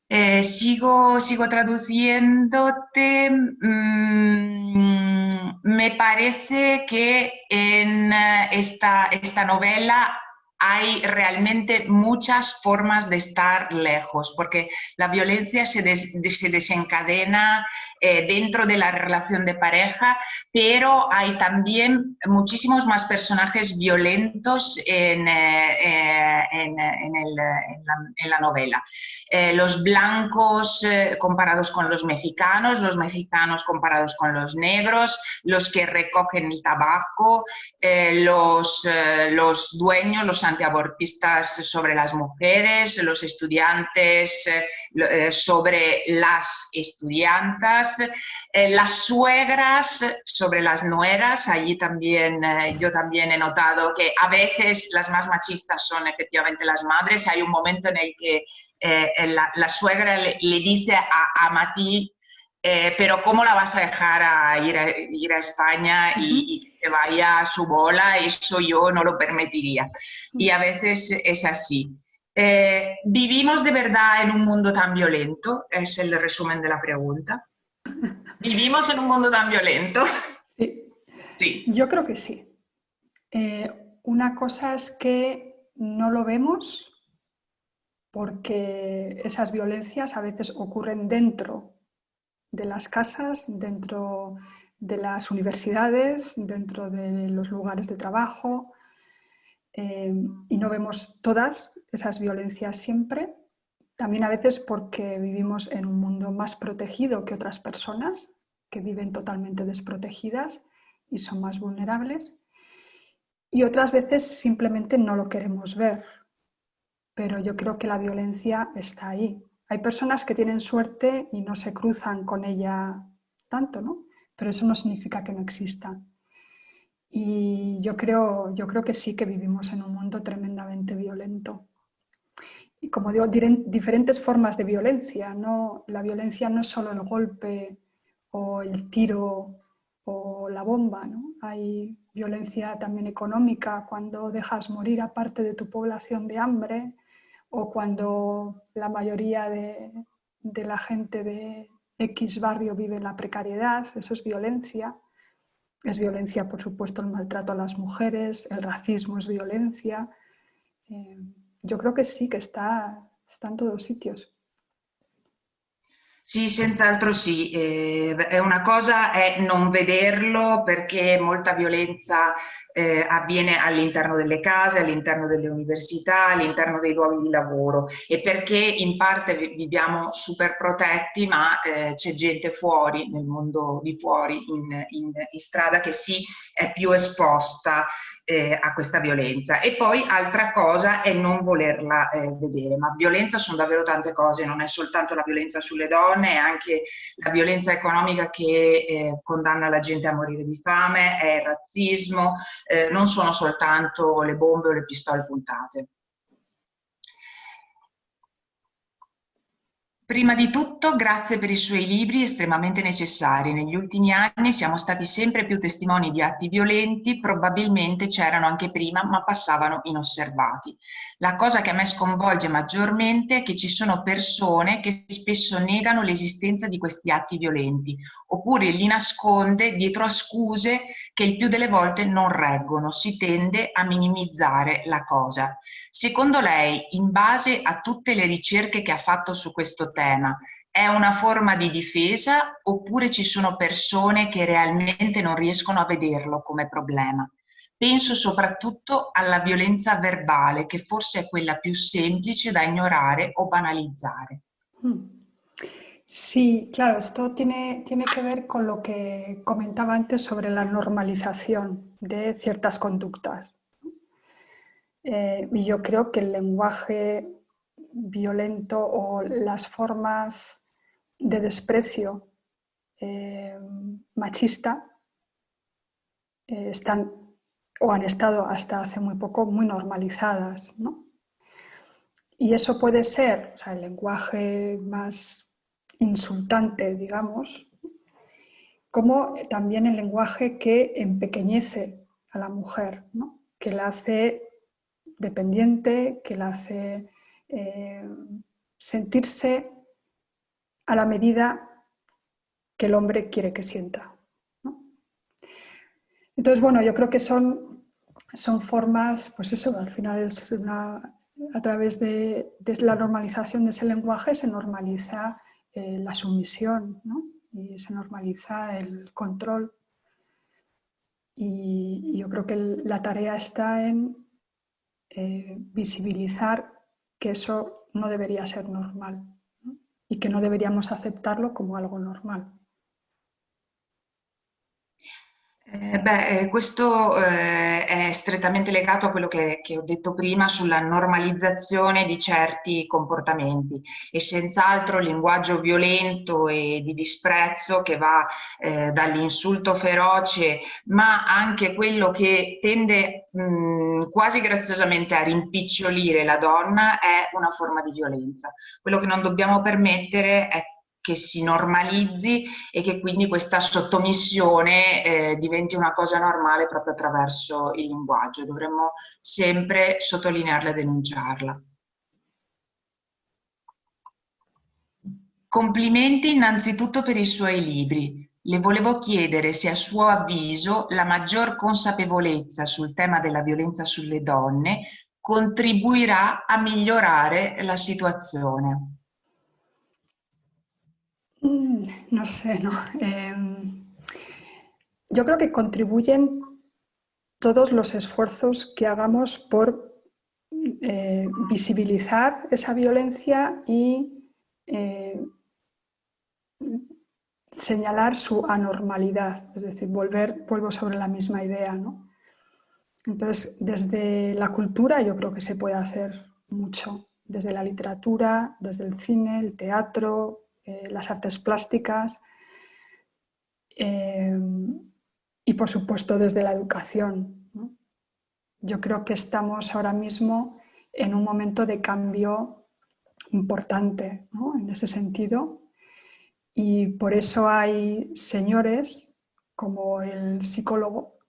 Eh, sigo, sigo traduciéndote. Mm, me parece que en esta, esta novela hay realmente muchas formas de estar lejos, porque la violencia se, des, se desencadena eh, dentro de la relación de pareja, pero hay también muchísimos más personajes violentos en, eh, eh en, la, novela. Los blancos comparados con los mexicanos, los mexicanos comparados con los negros, los que recogen el tabaco, los, los dueños, los antiabortistas sobre las mujeres, los estudiantes sobre las estudiantas, las suegras sobre las nueras, allí también yo también he notado que a veces las más machistas son efectivamente las madres, hay un momento en el que Eh, eh, la, la, suegra le, le, dice a, a Mati, eh, pero ¿cómo la vas a dejar a ir a, ir a España y, y, que vaya a su bola? Eso yo no lo permitiría. Y a veces es así. Eh, ¿Vivimos de verdad en un mundo tan violento? Es el resumen de la pregunta. ¿Vivimos en un mundo tan violento? Sí. sí. Yo creo que sí. Eh, una cosa es que no lo vemos porque esas violencias a veces ocurren dentro de las casas, dentro de las universidades, dentro de los lugares de trabajo eh, y no vemos todas esas violencias siempre. También a veces porque vivimos en un mundo más protegido que otras personas que viven totalmente desprotegidas y son más vulnerables. Y otras veces simplemente no lo queremos ver, pero yo creo que la violencia está ahí. Hay personas que tienen suerte y no se cruzan con ella tanto, ¿no? Pero eso no significa que no exista. Y yo creo, yo creo que sí que vivimos en un mundo tremendamente violento. Y como digo, diferentes formas de violencia. ¿no? La violencia no es solo el golpe o el tiro o la bomba. ¿no? Hay violencia también económica cuando dejas morir a parte de tu población de hambre, o cuando la mayoría de, de, la gente de X barrio vive en la precariedad, eso es violencia. Es violencia, por supuesto, el maltrato a las mujeres, el racismo es violencia. Eh, yo creo que sí, que está, está en todos sitios. Sì, senz'altro sì. Eh, una cosa è non vederlo perché molta violenza eh, avviene all'interno delle case, all'interno delle università, all'interno dei luoghi di lavoro e perché in parte viviamo super protetti ma eh, c'è gente fuori, nel mondo di fuori, in, in, in strada che sì è più esposta eh, a questa violenza. E poi altra cosa è non volerla eh, vedere, ma violenza sono davvero tante cose, non è soltanto la violenza sulle donne, è anche la violenza economica che eh, condanna la gente a morire di fame, è il razzismo, eh, non sono soltanto le bombe o le pistole puntate. Prima di tutto, grazie per i suoi libri estremamente necessari. Negli ultimi anni siamo stati sempre più testimoni di atti violenti, probabilmente c'erano anche prima, ma passavano inosservati. La cosa che a me sconvolge maggiormente è che ci sono persone che spesso negano l'esistenza di questi atti violenti, oppure li nasconde dietro a scuse che il più delle volte non reggono. Si tende a minimizzare la cosa. Secondo lei, in base a tutte le ricerche che ha fatto su questo tema, è una forma di difesa oppure ci sono persone che realmente non riescono a vederlo come problema? Penso soprattutto alla violenza verbale, che forse è quella più semplice da ignorare o banalizzare. Mm. Sí, claro, esto tiene, tiene que ver con lo que comentaba antes sobre la normalización de ciertas conductas. Eh, y yo creo que el lenguaje violento o las formas de desprecio eh, machista eh, están o han estado hasta hace muy poco muy normalizadas. Y eso puede ser el lenguaje más insultante, digamos, como también el lenguaje que empequeñece a la mujer, que la hace dependiente, que la hace eh, sentirse a la medida que el hombre quiere que sienta. Entonces, bueno, yo creo que son, son formas, pues eso, al final es una, a través de, la normalización de ese lenguaje se normaliza eh, la sumisión y se normaliza el control. Y, yo creo que la tarea está en eh, visibilizar que eso no debería ser normal y que no deberíamos aceptarlo como algo normal. Eh, beh, eh, questo eh, è strettamente legato a quello che, che, ho detto prima sulla normalizzazione di certi comportamenti e senz'altro il linguaggio violento e di disprezzo che va eh, dall'insulto feroce ma anche quello che tende mh, quasi graziosamente a rimpicciolire la donna è una forma di violenza. Quello che non dobbiamo permettere è che si normalizzi e che quindi questa sottomissione eh, diventi una cosa normale proprio attraverso il linguaggio. Dovremmo sempre sottolinearla e denunciarla. Complimenti innanzitutto per i suoi libri. Le volevo chiedere se a suo avviso la maggior consapevolezza sul tema della violenza sulle donne contribuirà a migliorare la situazione. no sé, ¿no? Em, yo creo que contribuyen todos los esfuerzos que hagamos por eh, visibilizar esa violencia y eh, señalar su anormalidad, es decir, volver, vuelvo sobre la misma idea. ¿no? Entonces, desde la cultura yo creo que se puede hacer mucho, desde la literatura, desde el cine, el teatro, eh, las artes plásticas eh, y por supuesto desde la educación. Yo creo que estamos ahora mismo en un momento de cambio importante en ese sentido y por eso hay señores como el psicólogo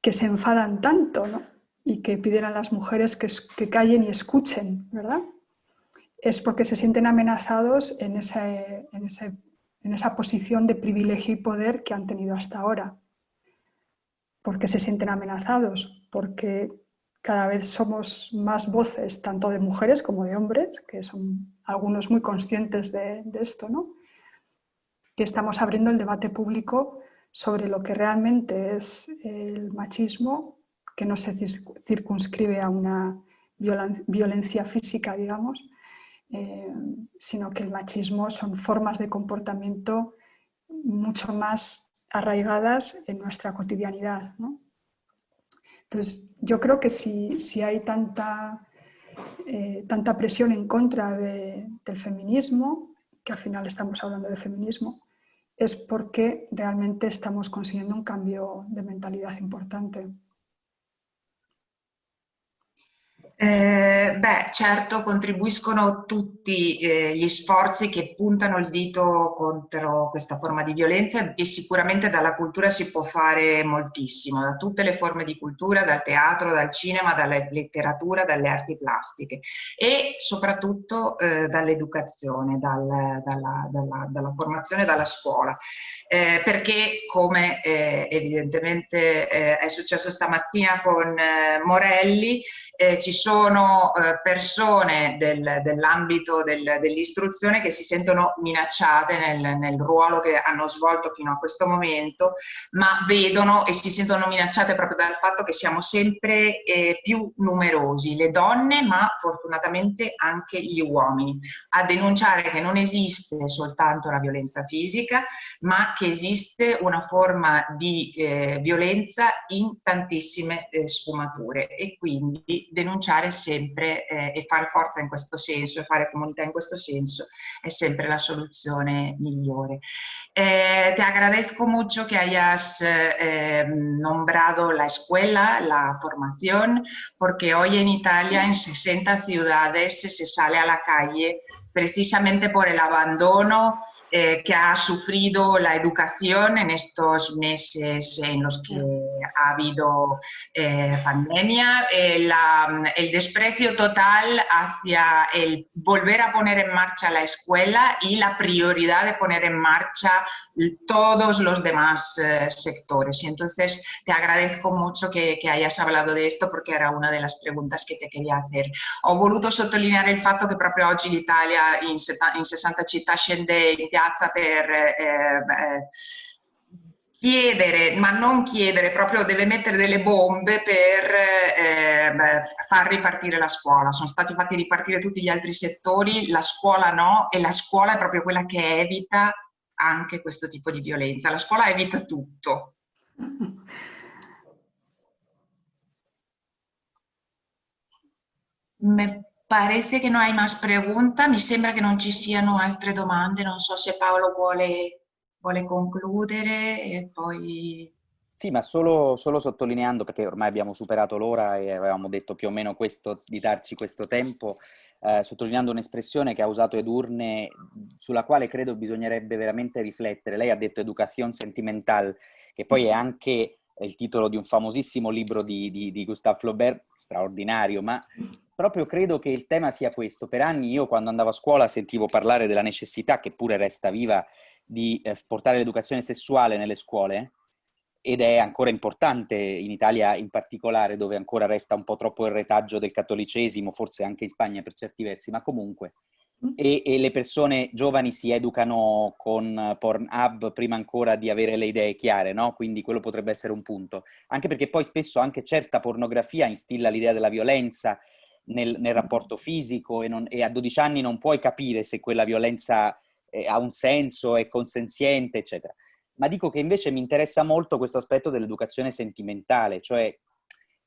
que se enfadan tanto y que piden a las mujeres que, que callen y escuchen, ¿verdad? es porque se sienten amenazados en, en, esa posición de privilegio y poder que han tenido hasta ahora. Porque se sienten amenazados, porque cada vez somos más voces, tanto de mujeres como de hombres, que son algunos muy conscientes de, de esto, ¿no? Que estamos abriendo el debate público sobre lo que realmente es el machismo, que no se circunscribe a una violencia física, digamos, eh, sino que el machismo son formas de comportamiento mucho más arraigadas en nuestra cotidianidad. Entonces, yo creo que si, si hay tanta, eh, tanta presión en contra del feminismo, que al final estamos hablando de feminismo, es porque realmente estamos consiguiendo un cambio de mentalidad importante. Eh, beh, certo contribuiscono tutti eh, gli sforzi che puntano il dito contro questa forma di violenza e sicuramente dalla cultura si può fare moltissimo, da tutte le forme di cultura, dal teatro, dal cinema, dalla letteratura, dalle arti plastiche e soprattutto eh, dall'educazione, dal, dalla, dalla, dalla formazione, dalla scuola. Eh, perché come eh, evidentemente eh, è successo stamattina con Morelli, ci sono sono eh, persone del, dell'ambito del, dell'istruzione che si sentono minacciate nel, nel, ruolo che hanno svolto fino a questo momento, ma vedono e si sentono minacciate proprio dal fatto che siamo sempre eh, più numerosi, le donne, ma fortunatamente anche gli uomini, a denunciare che non esiste soltanto la violenza fisica, ma che esiste una forma di eh, violenza in tantissime eh, sfumature. E quindi denunciare sempre eh, e fare forza in questo senso e fare comunità in questo senso è sempre la soluzione migliore. Eh, te agradezco mucho que hayas eh, nombrado la escuela, la formación, porque hoy en Italia en 60 ciudades se sale a la calle precisamente por el abandono eh, que ha sufrido la educación en estos meses en los que ha habido eh, pandemia, eh, la, el desprecio total hacia el volver a poner en marcha la escuela y la prioridad de poner en marcha todos los demás eh, sectores. Y entonces te agradezco mucho che, che hayas hablado di questo perché era una delle pregunte che te quería hacer. Ho voluto sottolineare il fatto che proprio oggi l'Italia in, in 60 città scende in piazza per eh, eh, chiedere, ma non chiedere, proprio deve mettere delle bombe per eh, far ripartire la scuola. Sono stati fatti ripartire tutti gli altri settori, la scuola no, e la scuola è proprio quella che evita anche questo tipo di violenza. La scuola evita tutto. Me parece che non hai más preguntas, mi sembra che non ci siano altre domande, non so se Paolo vuole, vuole concludere e poi... Sì, ma solo, solo, sottolineando, perché ormai abbiamo superato l'ora e avevamo detto più o meno questo, di darci questo tempo, eh, sottolineando un'espressione che ha usato Edurne, sulla quale credo bisognerebbe veramente riflettere. Lei ha detto educazione sentimental, che poi è anche il titolo di un famosissimo libro di, di, di Gustave Flaubert, straordinario, ma proprio credo che il tema sia questo. Per anni io quando andavo a scuola sentivo parlare della necessità, che pure resta viva, di eh, portare l'educazione sessuale nelle scuole, ed è ancora importante in Italia in particolare, dove ancora resta un po' troppo il retaggio del cattolicesimo, forse anche in Spagna per certi versi, ma comunque. Mm. E, e le persone giovani si educano con Pornhub prima ancora di avere le idee chiare, no? Quindi quello potrebbe essere un punto. Anche perché poi spesso anche certa pornografia instilla l'idea della violenza nel, nel rapporto fisico e, non, e, a 12 anni non puoi capire se quella violenza ha un senso, è consenziente, eccetera. Ma dico che invece mi interessa molto questo aspetto dell'educazione sentimentale, cioè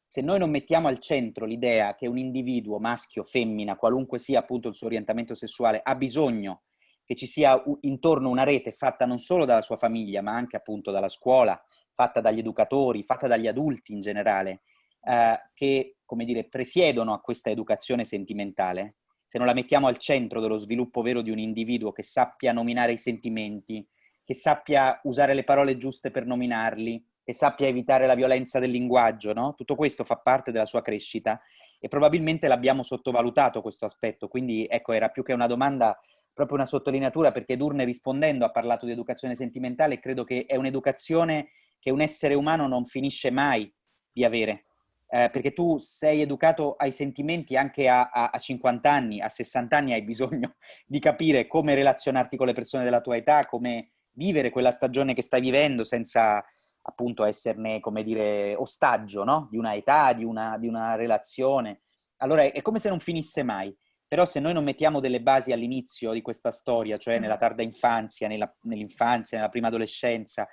se noi non mettiamo al centro l'idea che un individuo, maschio, femmina, qualunque sia appunto il suo orientamento sessuale, ha bisogno che ci sia intorno una rete fatta non solo dalla sua famiglia, ma anche appunto dalla scuola, fatta dagli educatori, fatta dagli adulti in generale, eh, che, come dire, presiedono a questa educazione sentimentale, se non la mettiamo al centro dello sviluppo vero di un individuo che sappia nominare i sentimenti, che sappia usare le parole giuste per nominarli, che sappia evitare la violenza del linguaggio, no? Tutto questo fa parte della sua crescita e probabilmente l'abbiamo sottovalutato questo aspetto, quindi ecco, era più che una domanda, proprio una sottolineatura, perché Durne rispondendo ha parlato di educazione sentimentale e credo che è un'educazione che un essere umano non finisce mai di avere, eh, perché tu sei educato ai sentimenti anche a, a, a, 50 anni, a 60 anni hai bisogno di capire come relazionarti con le persone della tua età, come vivere quella stagione che stai vivendo senza appunto esserne, come dire, ostaggio, no? Di una età, di una, di una relazione. Allora è, è, come se non finisse mai. Però se noi non mettiamo delle basi all'inizio di questa storia, cioè nella tarda infanzia, nell'infanzia, nella prima adolescenza,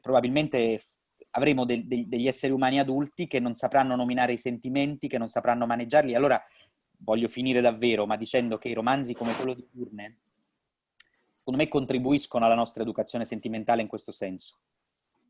probabilmente avremo de, de, degli esseri umani adulti che non sapranno nominare i sentimenti, che non sapranno maneggiarli. Allora voglio finire davvero, ma dicendo che i romanzi come quello di Turne secondo me contribuiscono alla nostra educazione sentimentale in questo senso,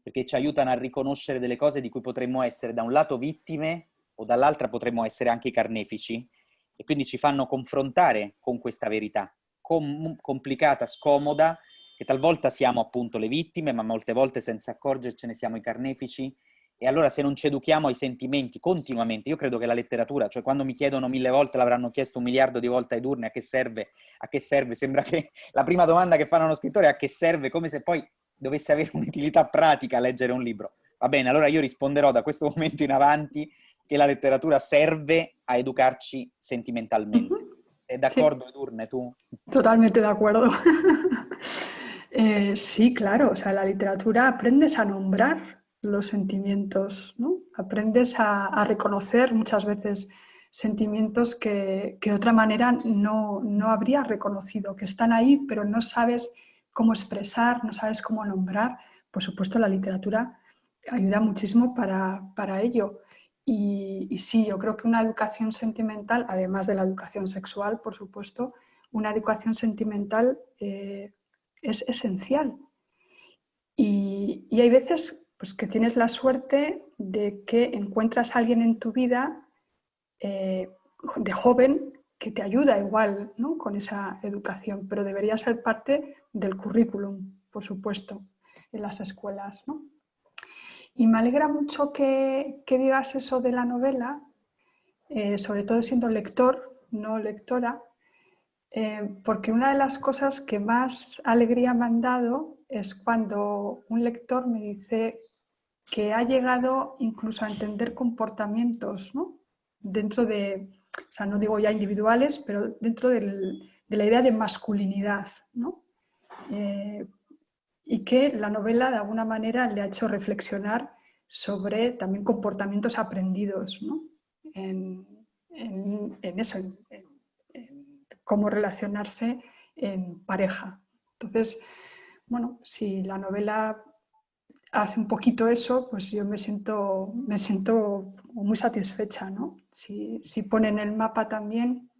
perché ci aiutano a riconoscere delle cose di cui potremmo essere da un lato vittime o dall'altra potremmo essere anche carnefici e quindi ci fanno confrontare con questa verità com complicata, scomoda, che talvolta siamo appunto le vittime, ma molte volte senza accorgercene siamo i carnefici e allora se non ci educhiamo ai sentimenti continuamente, io credo che la letteratura, cioè quando mi chiedono mille volte, l'avranno chiesto un miliardo di volte ai turni, a che serve? A che serve? Sembra che la prima domanda che fanno uno scrittore è a che serve, come se poi dovesse avere un'utilità pratica leggere un libro. Va bene, allora io risponderò da questo momento in avanti che la letteratura serve a educarci sentimentalmente. Uh-huh. ¿È d'accordo, sí. Edurne, tú? Totalmente de acuerdo. eh, sí, claro, o sea, la literatura aprendes a nombrar los sentimientos, ¿no? Aprendes a, reconocer muchas veces sentimientos que, que de otra manera no, no reconocido, que están ahí, pero no sabes cómo expresar, no sabes cómo nombrar. Por supuesto, la literatura ayuda muchísimo para, para ello. Y, y, sí, yo creo que una educación sentimental, además de la educación sexual, por supuesto, una educación sentimental eh, es esencial. Y, y, hay veces pues, que tienes la suerte de que encuentras a alguien en tu vida eh, de joven que te ayuda igual ¿no? con esa educación, pero debería ser parte del currículum, por supuesto, en las escuelas. ¿no? Y me alegra mucho que, que, digas eso de la novela, eh, sobre todo siendo lector, no lectora, eh, porque una de las cosas que más alegría me han dado es cuando un lector me dice que ha llegado incluso a entender comportamientos ¿no? dentro de, o sea, no digo ya individuales, pero dentro de la idea de masculinidad, ¿no? Eh, y que la novela de alguna manera le ha hecho reflexionar sobre también comportamientos aprendidos ¿no? en, en, en, eso, cómo relacionarse en pareja. Entonces, bueno, si la novela hace un poquito eso, pues yo me siento, me siento muy satisfecha, ¿no? Si, si pone en el mapa también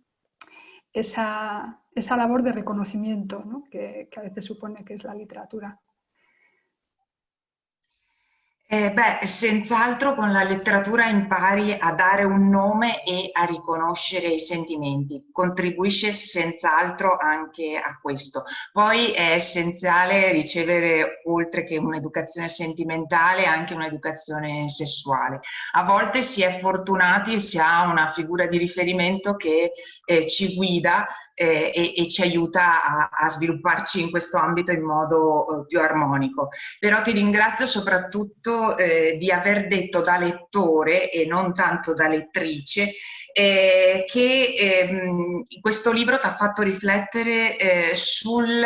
esa, esa labor de reconocimiento ¿no? que, que a veces supone que es la literatura. Eh, beh, senz'altro con la letteratura impari a dare un nome e a riconoscere i sentimenti, contribuisce senz'altro anche a questo. Poi è essenziale ricevere, oltre che un'educazione sentimentale, anche un'educazione sessuale. A volte si è fortunati e si ha una figura di riferimento che eh, ci guida eh, e, e, ci aiuta a, a, svilupparci in questo ambito in modo eh, più armonico. Però ti ringrazio soprattutto eh, di aver detto da lettore e non tanto da lettrice eh, che ehm, questo libro ti ha fatto riflettere eh, sul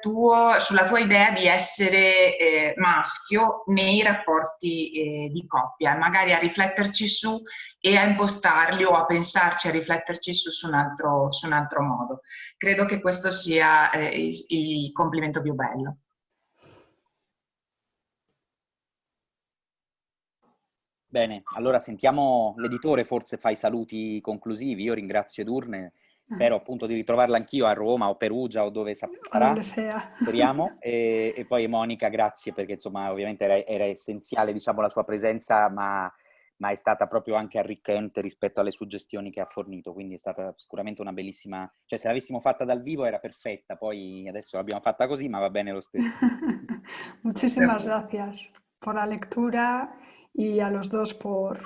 tuo, sulla tua idea di essere eh, maschio nei rapporti eh, di coppia magari a rifletterci su e a impostarli o a pensarci, a rifletterci su, su, un, altro, su un altro modo. Credo che questo sia eh, il, il complimento più bello. Bene, allora sentiamo l'editore, forse fa i saluti conclusivi. Io ringrazio Edurne, spero appunto di ritrovarla anch'io a Roma o Perugia o dove sa sarà, speriamo. E, e, poi Monica, grazie perché insomma ovviamente era, era essenziale diciamo, la sua presenza, ma, ma, è stata proprio anche arricchente rispetto alle suggestioni che ha fornito, quindi è stata sicuramente una bellissima... Cioè se l'avessimo fatta dal vivo era perfetta, poi adesso l'abbiamo fatta così, ma va bene lo stesso. Muchísimas gracias por la lectura y a los dos por,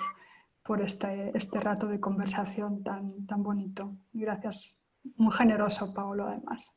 por este, este rato de conversación tan, tan bonito. Gracias, muy generoso Paolo además.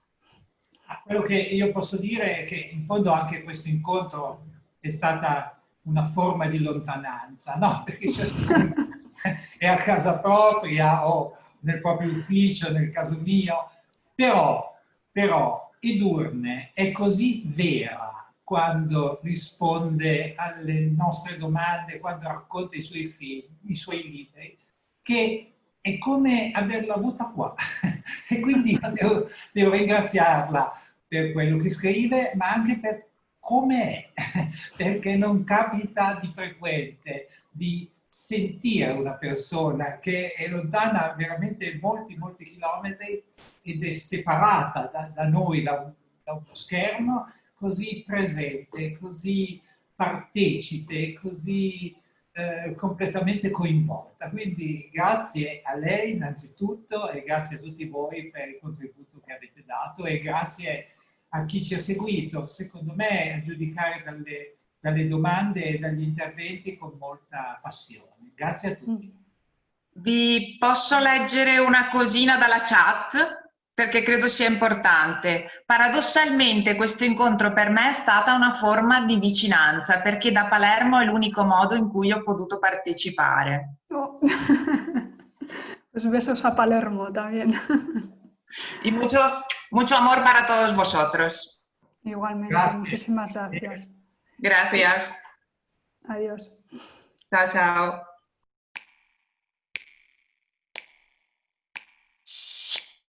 Quello che io posso dire è che in fondo anche questo incontro è stata una forma di lontananza, no? Perché ciascuno è a casa propria o nel proprio ufficio, nel caso mio, però, però Edurne è così vera quando risponde alle nostre domande, quando racconta i suoi film, i suoi libri, che è come averla avuta qua. e quindi devo, devo, ringraziarla per quello che scrive, ma anche per come è, perché non capita di frequente di sentire una persona che è lontana veramente molti, molti chilometri ed è separata da, da noi, da, da uno schermo, così presente, così partecipe, così eh, completamente coinvolta. Quindi grazie a lei innanzitutto e grazie a tutti voi per il contributo che avete dato e grazie a chi ci ha seguito, secondo me a giudicare dalle, dalle domande e dagli interventi con molta passione. Grazie a tutti. Vi posso leggere una cosina dalla chat? Perché credo sia importante. Paradossalmente questo incontro per me è stata una forma di vicinanza, perché da Palermo è l'unico modo in cui ho potuto partecipare. Oh. pues besos a Palermo también. y mucho, mucho amor para todos vosotros. Igualmente, Gracias. muchísimas gracias. Gracias. Adiós. Chao, chao.